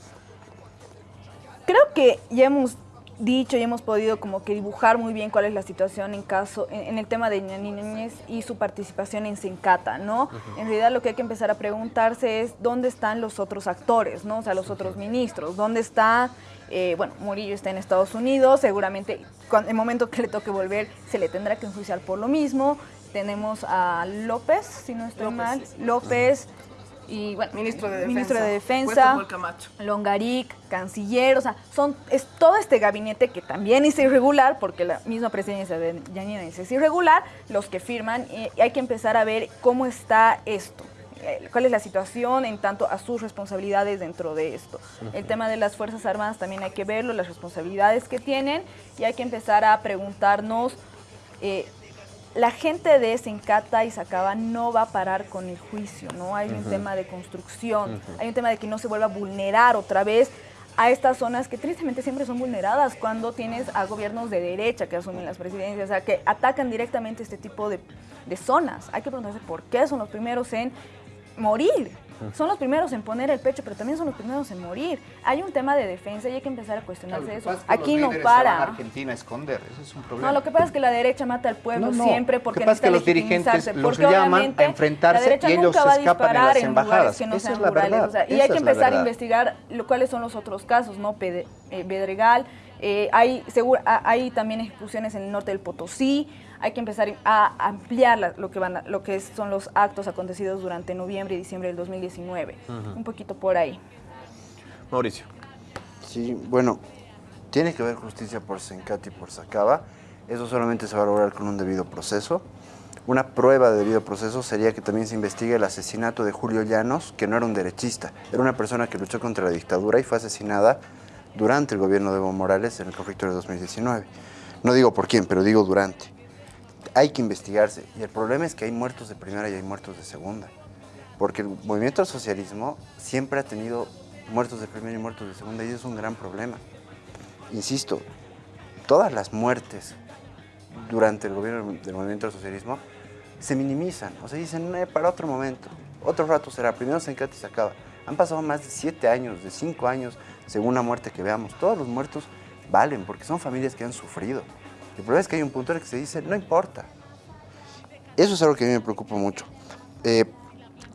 [SPEAKER 3] Creo que ya hemos dicho y hemos podido como que dibujar muy bien cuál es la situación en caso en, el tema de Núñez y su participación en Sencata, ¿no? En realidad lo que hay que empezar a preguntarse es dónde están los otros actores, ¿no? O sea, los otros ministros, dónde está eh, bueno, Murillo está en Estados Unidos, seguramente en el momento que le toque volver se le tendrá que enjuiciar por lo mismo. Tenemos a López, si no estoy mal, López y bueno,
[SPEAKER 5] ministro de Defensa,
[SPEAKER 3] de Defensa. Longaric, canciller, o sea, son, es todo este gabinete que también es irregular, porque la misma presidencia de Yanina es irregular, los que firman, y hay que empezar a ver cómo está esto. Eh, cuál es la situación en tanto a sus responsabilidades dentro de esto. El tema de las Fuerzas Armadas también hay que verlo, las responsabilidades que tienen y hay que empezar a preguntarnos, eh, la gente de Sencata y Sacaba no va a parar con el juicio, ¿no? Hay un tema de construcción, hay un tema de que no se vuelva a vulnerar otra vez a estas zonas que tristemente siempre son vulneradas cuando tienes a gobiernos de derecha que asumen las presidencias, o sea, que atacan directamente este tipo de, de zonas. Hay que preguntarse por qué son los primeros en morir. Son los primeros en poner el pecho, pero también son los primeros en morir. Hay un tema de defensa y hay que empezar a cuestionarse eso. Aquí no para.
[SPEAKER 4] Argentina esconder, ese es un problema.
[SPEAKER 3] No, lo que pasa es que la derecha mata al pueblo siempre porque
[SPEAKER 4] lo que pasa es que los dirigentes los llaman a enfrentarse y ellos se escapan en las embajadas.
[SPEAKER 3] Que no
[SPEAKER 4] Esa
[SPEAKER 3] es la verdad. y hay que empezar a investigar cuáles son los otros casos, ¿no? Eh, Bedregal, eh, hay, seguro, hay también ejecuciones en el norte del Potosí, hay que empezar a ampliar lo, que van lo que son los actos acontecidos durante noviembre y diciembre del 2019. Un poquito por ahí.
[SPEAKER 1] Mauricio.
[SPEAKER 2] Sí, bueno, tiene que haber justicia por Sencati y por Sacaba. Eso solamente se va a lograr con un debido proceso. Una prueba de debido proceso sería que también se investigue el asesinato de Julio Llanos, que no era un derechista, era una persona que luchó contra la dictadura y fue asesinada durante el gobierno de Evo Morales en el conflicto de 2019. No digo por quién, pero digo durante hay que investigarse. Y el problema es que hay muertos de primera y hay muertos de segunda. Porque el movimiento del socialismo siempre ha tenido muertos de primera y muertos de segunda y eso es un gran problema. Insisto, todas las muertes durante el gobierno del movimiento del socialismo se minimizan. O sea, dicen, no, para otro momento, otro rato será, primero se encanta y se acaba. Han pasado más de siete años, de cinco años, según la muerte que veamos. Todos los muertos valen porque son familias que han sufrido. El problema es que hay un punto en el que se dice, no importa. Eso es algo que a mí me preocupa mucho. Eh,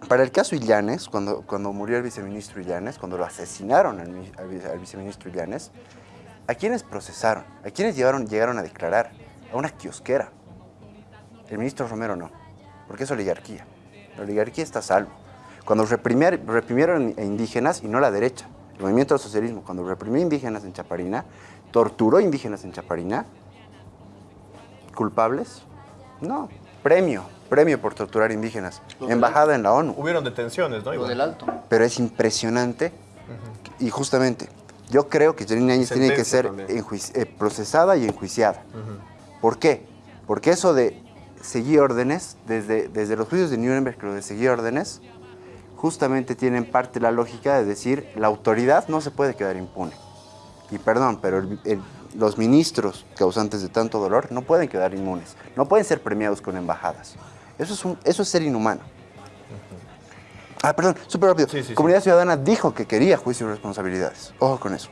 [SPEAKER 2] para el caso Illanes, cuando, cuando murió el viceministro Illanes, cuando lo asesinaron al, viceministro Illanes, ¿a quiénes procesaron? ¿A quiénes llegaron, llegaron a declarar? A una kiosquera. El ministro Romero no, porque es oligarquía. La oligarquía está a salvo. Cuando reprimieron a indígenas, y no la derecha, el movimiento del socialismo, cuando reprimió indígenas en Chaparina, torturó indígenas en Chaparina, ¿Culpables? No. Premio, premio por torturar indígenas. Embajada en la ONU.
[SPEAKER 1] Hubieron detenciones, ¿no?
[SPEAKER 4] Lo del alto.
[SPEAKER 2] Pero es impresionante y justamente yo creo que Janine Áñez tiene que ser eh, procesada y enjuiciada. ¿Por qué? Porque eso de seguir órdenes, desde, desde los juicios de Nuremberg, lo de seguir órdenes, justamente tienen parte la lógica de decir la autoridad no se puede quedar impune. Y perdón, pero el los ministros causantes de tanto dolor no pueden quedar inmunes, no pueden ser premiados con embajadas. Eso es, eso es ser inhumano. Ah, perdón, súper rápido. Comunidad Ciudadana dijo que quería juicio de responsabilidades. Ojo con eso.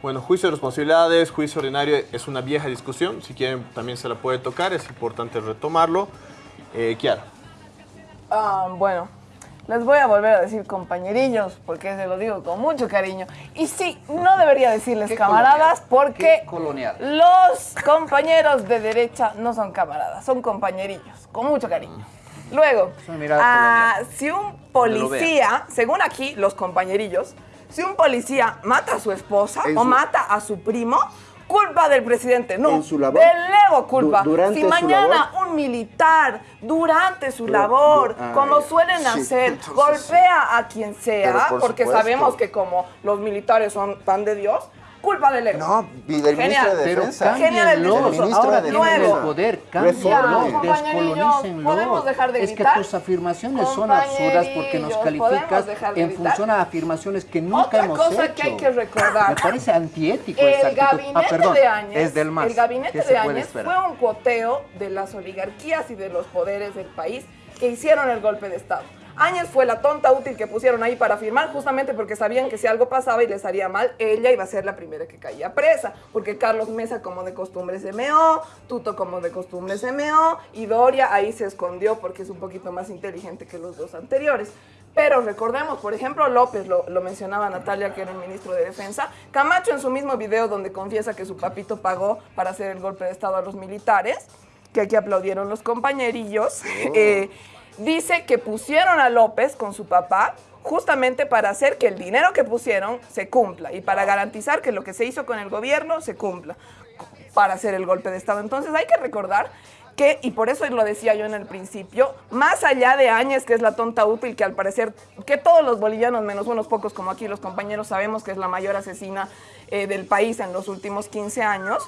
[SPEAKER 1] Bueno, juicio de responsabilidades, juicio ordinario es una vieja discusión. Si quieren, también se la puede tocar. Es importante retomarlo. Eh, Kiara.
[SPEAKER 5] Ah, bueno, les voy a volver a decir compañerillos, porque se lo digo con mucho cariño. Y sí, no debería decirles camaradas, porque los compañeros de derecha no son camaradas, son compañerillos, con mucho cariño. Luego, ah, si un policía, según aquí los compañerillos, si un policía mata a su esposa o mata a su primo, culpa del presidente, no. En su labor. Del Evo culpa. si mañana un militar, durante su labor, como suelen hacer, golpea a quien sea, porque sabemos que como los militares son tan de Dios, culpa del Evo.
[SPEAKER 2] No, y del ministro de Defensa.
[SPEAKER 5] Genial el
[SPEAKER 4] ministro Ahora de Defensa. el poder, cámbialo, descolonizanlo.
[SPEAKER 5] ¿Podemos dejar de
[SPEAKER 4] Es que tus afirmaciones son absurdas porque nos calificas en función a afirmaciones que nunca hemos hecho.
[SPEAKER 5] Otra cosa que hay que recordar.
[SPEAKER 4] Me parece antiético
[SPEAKER 5] el
[SPEAKER 4] esa
[SPEAKER 5] Gabinete
[SPEAKER 4] ah, perdón,
[SPEAKER 5] de Áñez,
[SPEAKER 4] es del MAS.
[SPEAKER 5] El gabinete de Áñez fue un cuoteo de las oligarquías y de los poderes del país que hicieron el golpe de Estado. Áñez fue la tonta útil que pusieron ahí para firmar, justamente porque sabían que si algo pasaba y les haría mal, ella iba a ser la primera que caía presa, porque Carlos Mesa como de costumbre se meó, Tuto como de costumbre se meó, y Doria ahí se escondió porque es un poquito más inteligente que los dos anteriores. Pero recordemos, por ejemplo, López, lo, lo, mencionaba Natalia, que era el ministro de Defensa, Camacho en su mismo video donde confiesa que su papito pagó para hacer el golpe de Estado a los militares, que aquí aplaudieron los compañerillos, eh, dice que pusieron a López con su papá justamente para hacer que el dinero que pusieron se cumpla y para garantizar que lo que se hizo con el gobierno se cumpla para hacer el golpe de Estado. Entonces hay que recordar que, y por eso lo decía yo en el principio, más allá de Áñez, que es la tonta útil, que al parecer, que todos los bolivianos, menos unos pocos como aquí los compañeros, sabemos que es la mayor asesina eh, del país en los últimos 15 años,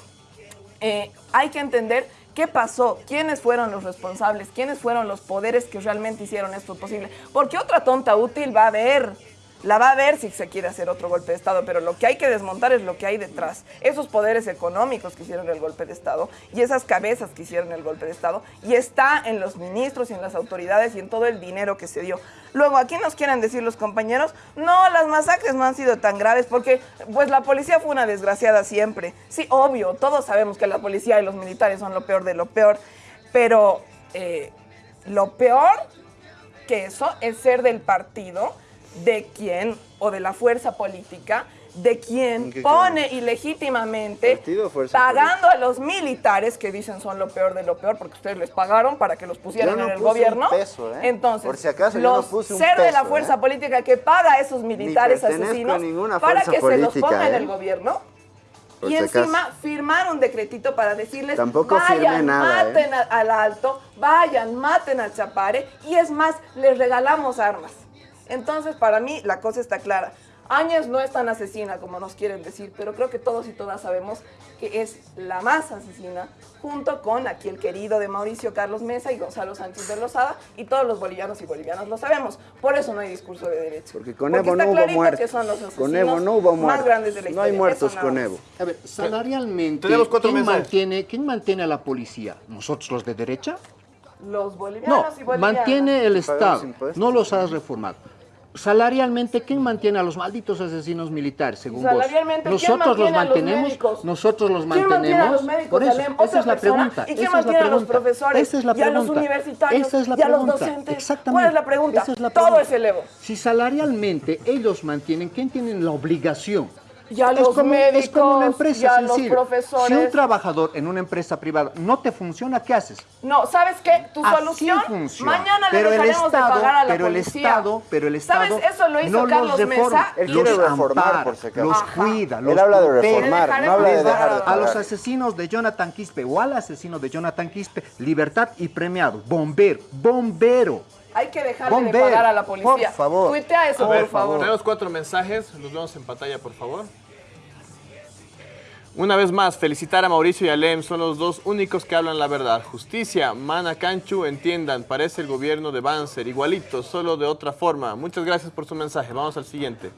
[SPEAKER 5] eh, hay que entender ¿Qué pasó? ¿Quiénes fueron los responsables? ¿Quiénes fueron los poderes que realmente hicieron esto posible? Porque otra tonta útil va a haber. La va a ver si se quiere hacer otro golpe de Estado, pero lo que hay que desmontar es lo que hay detrás. Esos poderes económicos que hicieron el golpe de Estado y esas cabezas que hicieron el golpe de Estado y está en los ministros y en las autoridades y en todo el dinero que se dio. Luego, aquí nos quieren decir los compañeros, no, las masacres no han sido tan graves porque pues la policía fue una desgraciada siempre. Sí, obvio, todos sabemos que la policía y los militares son lo peor de lo peor, pero eh, lo peor que eso es ser del partido de quien o de la fuerza política de quien pone ilegítimamente pagando a los militares que dicen son lo peor de lo peor porque ustedes les pagaron para que los pusieran en el gobierno. ¿eh? Entonces, los ser de la fuerza ¿eh? política que paga a esos militares asesinos para que se los ponga en el ¿eh? gobierno. y encima firmar un decretito para decirles vayan, maten al alto, vayan, maten al chapare y es más, les regalamos armas. Entonces, para mí, la cosa está clara. Áñez no es tan asesina como nos quieren decir, pero creo que todos y todas sabemos que es la más asesina, junto con aquí el querido de Mauricio Carlos Mesa y Gonzalo Sánchez de Lozada, y todos los bolivianos y bolivianas lo sabemos. Por eso no hay discurso de derecho.
[SPEAKER 2] Porque con Evo no hubo muertos. con Evo no hubo muertos.
[SPEAKER 5] Más grandes de la
[SPEAKER 2] no hay muertos con Evo.
[SPEAKER 4] A ver, salarialmente, ¿quién mantiene, ¿quién mantiene a la policía? ¿Nosotros los de derecha?
[SPEAKER 5] Los bolivianos
[SPEAKER 4] no,
[SPEAKER 5] y bolivianas.
[SPEAKER 4] mantiene el Estado, no los has reformado salarialmente, ¿quién mantiene a los malditos asesinos militares, según vos? Nosotros los mantenemos, nosotros los mantenemos. Por eso, esa es la pregunta.
[SPEAKER 5] ¿Y quién mantiene a los profesores?
[SPEAKER 4] Esa es la pregunta.
[SPEAKER 5] Y a los universitarios.
[SPEAKER 4] Esa es la
[SPEAKER 5] y a los
[SPEAKER 4] pregunta.
[SPEAKER 5] docentes.
[SPEAKER 4] Exactamente.
[SPEAKER 5] ¿Cuál es la pregunta?
[SPEAKER 4] Esa es la
[SPEAKER 5] Todo
[SPEAKER 4] pregunta.
[SPEAKER 5] es el Evo.
[SPEAKER 4] Si salarialmente ellos mantienen, ¿quién tiene la obligación?
[SPEAKER 5] Y a
[SPEAKER 4] es
[SPEAKER 5] los
[SPEAKER 4] como,
[SPEAKER 5] médicos,
[SPEAKER 4] es como una empresa
[SPEAKER 5] y a los profesores.
[SPEAKER 4] Si un trabajador en una empresa privada no te funciona, ¿qué haces?
[SPEAKER 5] No, ¿sabes qué? Tu
[SPEAKER 4] Así
[SPEAKER 5] solución,
[SPEAKER 4] funciona.
[SPEAKER 5] mañana
[SPEAKER 4] pero
[SPEAKER 5] le
[SPEAKER 4] el
[SPEAKER 5] dejaremos
[SPEAKER 4] Estado,
[SPEAKER 5] de pagar a la
[SPEAKER 4] pero
[SPEAKER 5] policía.
[SPEAKER 4] el Estado, pero el Estado
[SPEAKER 5] ¿Sabes? Eso lo hizo
[SPEAKER 4] no
[SPEAKER 5] Carlos
[SPEAKER 4] los reforma,
[SPEAKER 5] Mesa.
[SPEAKER 2] Él
[SPEAKER 4] los
[SPEAKER 2] quiere reformar,
[SPEAKER 4] ampara,
[SPEAKER 2] por si acaso.
[SPEAKER 4] los
[SPEAKER 5] Ajá.
[SPEAKER 4] cuida, los
[SPEAKER 2] Él habla de reformar, no habla de dejar de
[SPEAKER 4] A los asesinos de Jonathan Quispe o al asesino de Jonathan Quispe, libertad y premiado. Bombero, bombero.
[SPEAKER 5] Hay que dejarle
[SPEAKER 4] Bombero,
[SPEAKER 5] de pagar a la policía.
[SPEAKER 4] por favor.
[SPEAKER 5] Tuitea eso, por favor.
[SPEAKER 1] Tenemos cuatro mensajes, los vemos en pantalla, por favor. Una vez más, felicitar a Mauricio y a Lem, son los dos únicos que hablan la verdad. Justicia, Mana Canchu, entiendan, parece el gobierno de Banzer, igualito, solo de otra forma. Muchas gracias por su mensaje, vamos al siguiente.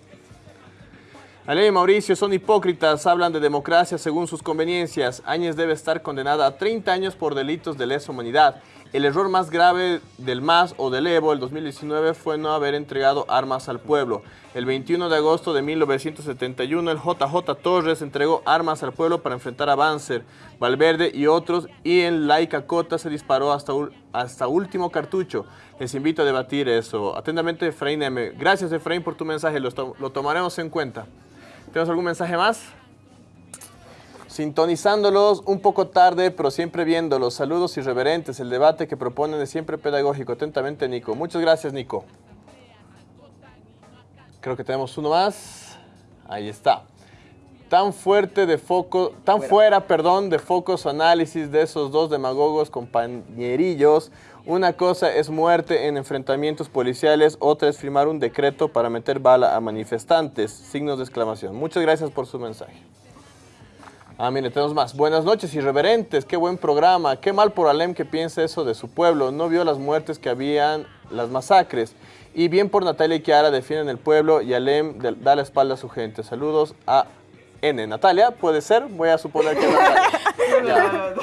[SPEAKER 1] Ale y Mauricio son hipócritas, hablan de democracia según sus conveniencias. Áñez debe estar condenada a 30 años por delitos de lesa humanidad. El error más grave del MAS o del Evo el 2019 fue no haber entregado armas al pueblo. El 21 de agosto de 1971 el JJ Torres entregó armas al pueblo para enfrentar a Banzer, Valverde y otros y en Laica Cota se disparó hasta, hasta último cartucho. Les invito a debatir eso. Atentamente Efraín M. Gracias Efraín por tu mensaje, lo tomaremos en cuenta. ¿Tenemos algún mensaje más? Sintonizándolos un poco tarde, pero siempre viéndolos. Saludos irreverentes. El debate que proponen es siempre pedagógico. Atentamente, Nico. Muchas gracias, Nico. Creo que tenemos uno más. Ahí está. Tan fuerte de foco, tan fuera, perdón, de focos análisis de esos dos demagogos compañerillos. Una cosa es muerte en enfrentamientos policiales, otra es firmar un decreto para meter bala a manifestantes. Signos de exclamación. Muchas gracias por su mensaje. Ah, mire, tenemos más. Buenas noches, irreverentes. Qué buen programa. Qué mal por Alem que piensa eso de su pueblo. No vio las muertes que habían, las masacres. Y bien por Natalia y Kiara defienden el pueblo y Alem de- da la espalda a su gente. Saludos a N. Natalia, puede ser. Voy a suponer que Natalia.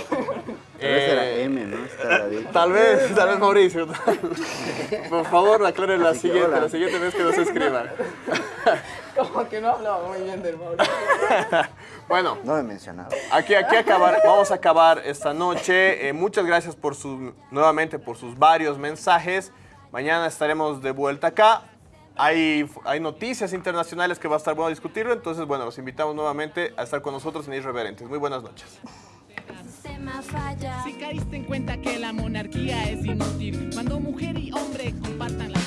[SPEAKER 2] Ese era
[SPEAKER 1] Eh,
[SPEAKER 2] M, ¿no? Está
[SPEAKER 1] Tal vez, tal vez Mauricio. Por favor, aclare la siguiente, la siguiente vez que nos escriban.
[SPEAKER 5] Como que no hablaba muy bien del Mauricio.
[SPEAKER 1] Bueno,
[SPEAKER 2] No me mencionaba.
[SPEAKER 1] aquí, aquí acabar, vamos a acabar esta noche. Eh, muchas gracias por su, nuevamente por sus varios mensajes. Mañana estaremos de vuelta acá. Hay, hay noticias internacionales que va a estar bueno discutirlo, entonces bueno, los invitamos nuevamente a estar con nosotros en Irreverentes. Muy buenas noches.
[SPEAKER 9] sistema falla.
[SPEAKER 10] Si caíste en cuenta que la monarquía es inútil, cuando mujer y hombre compartan las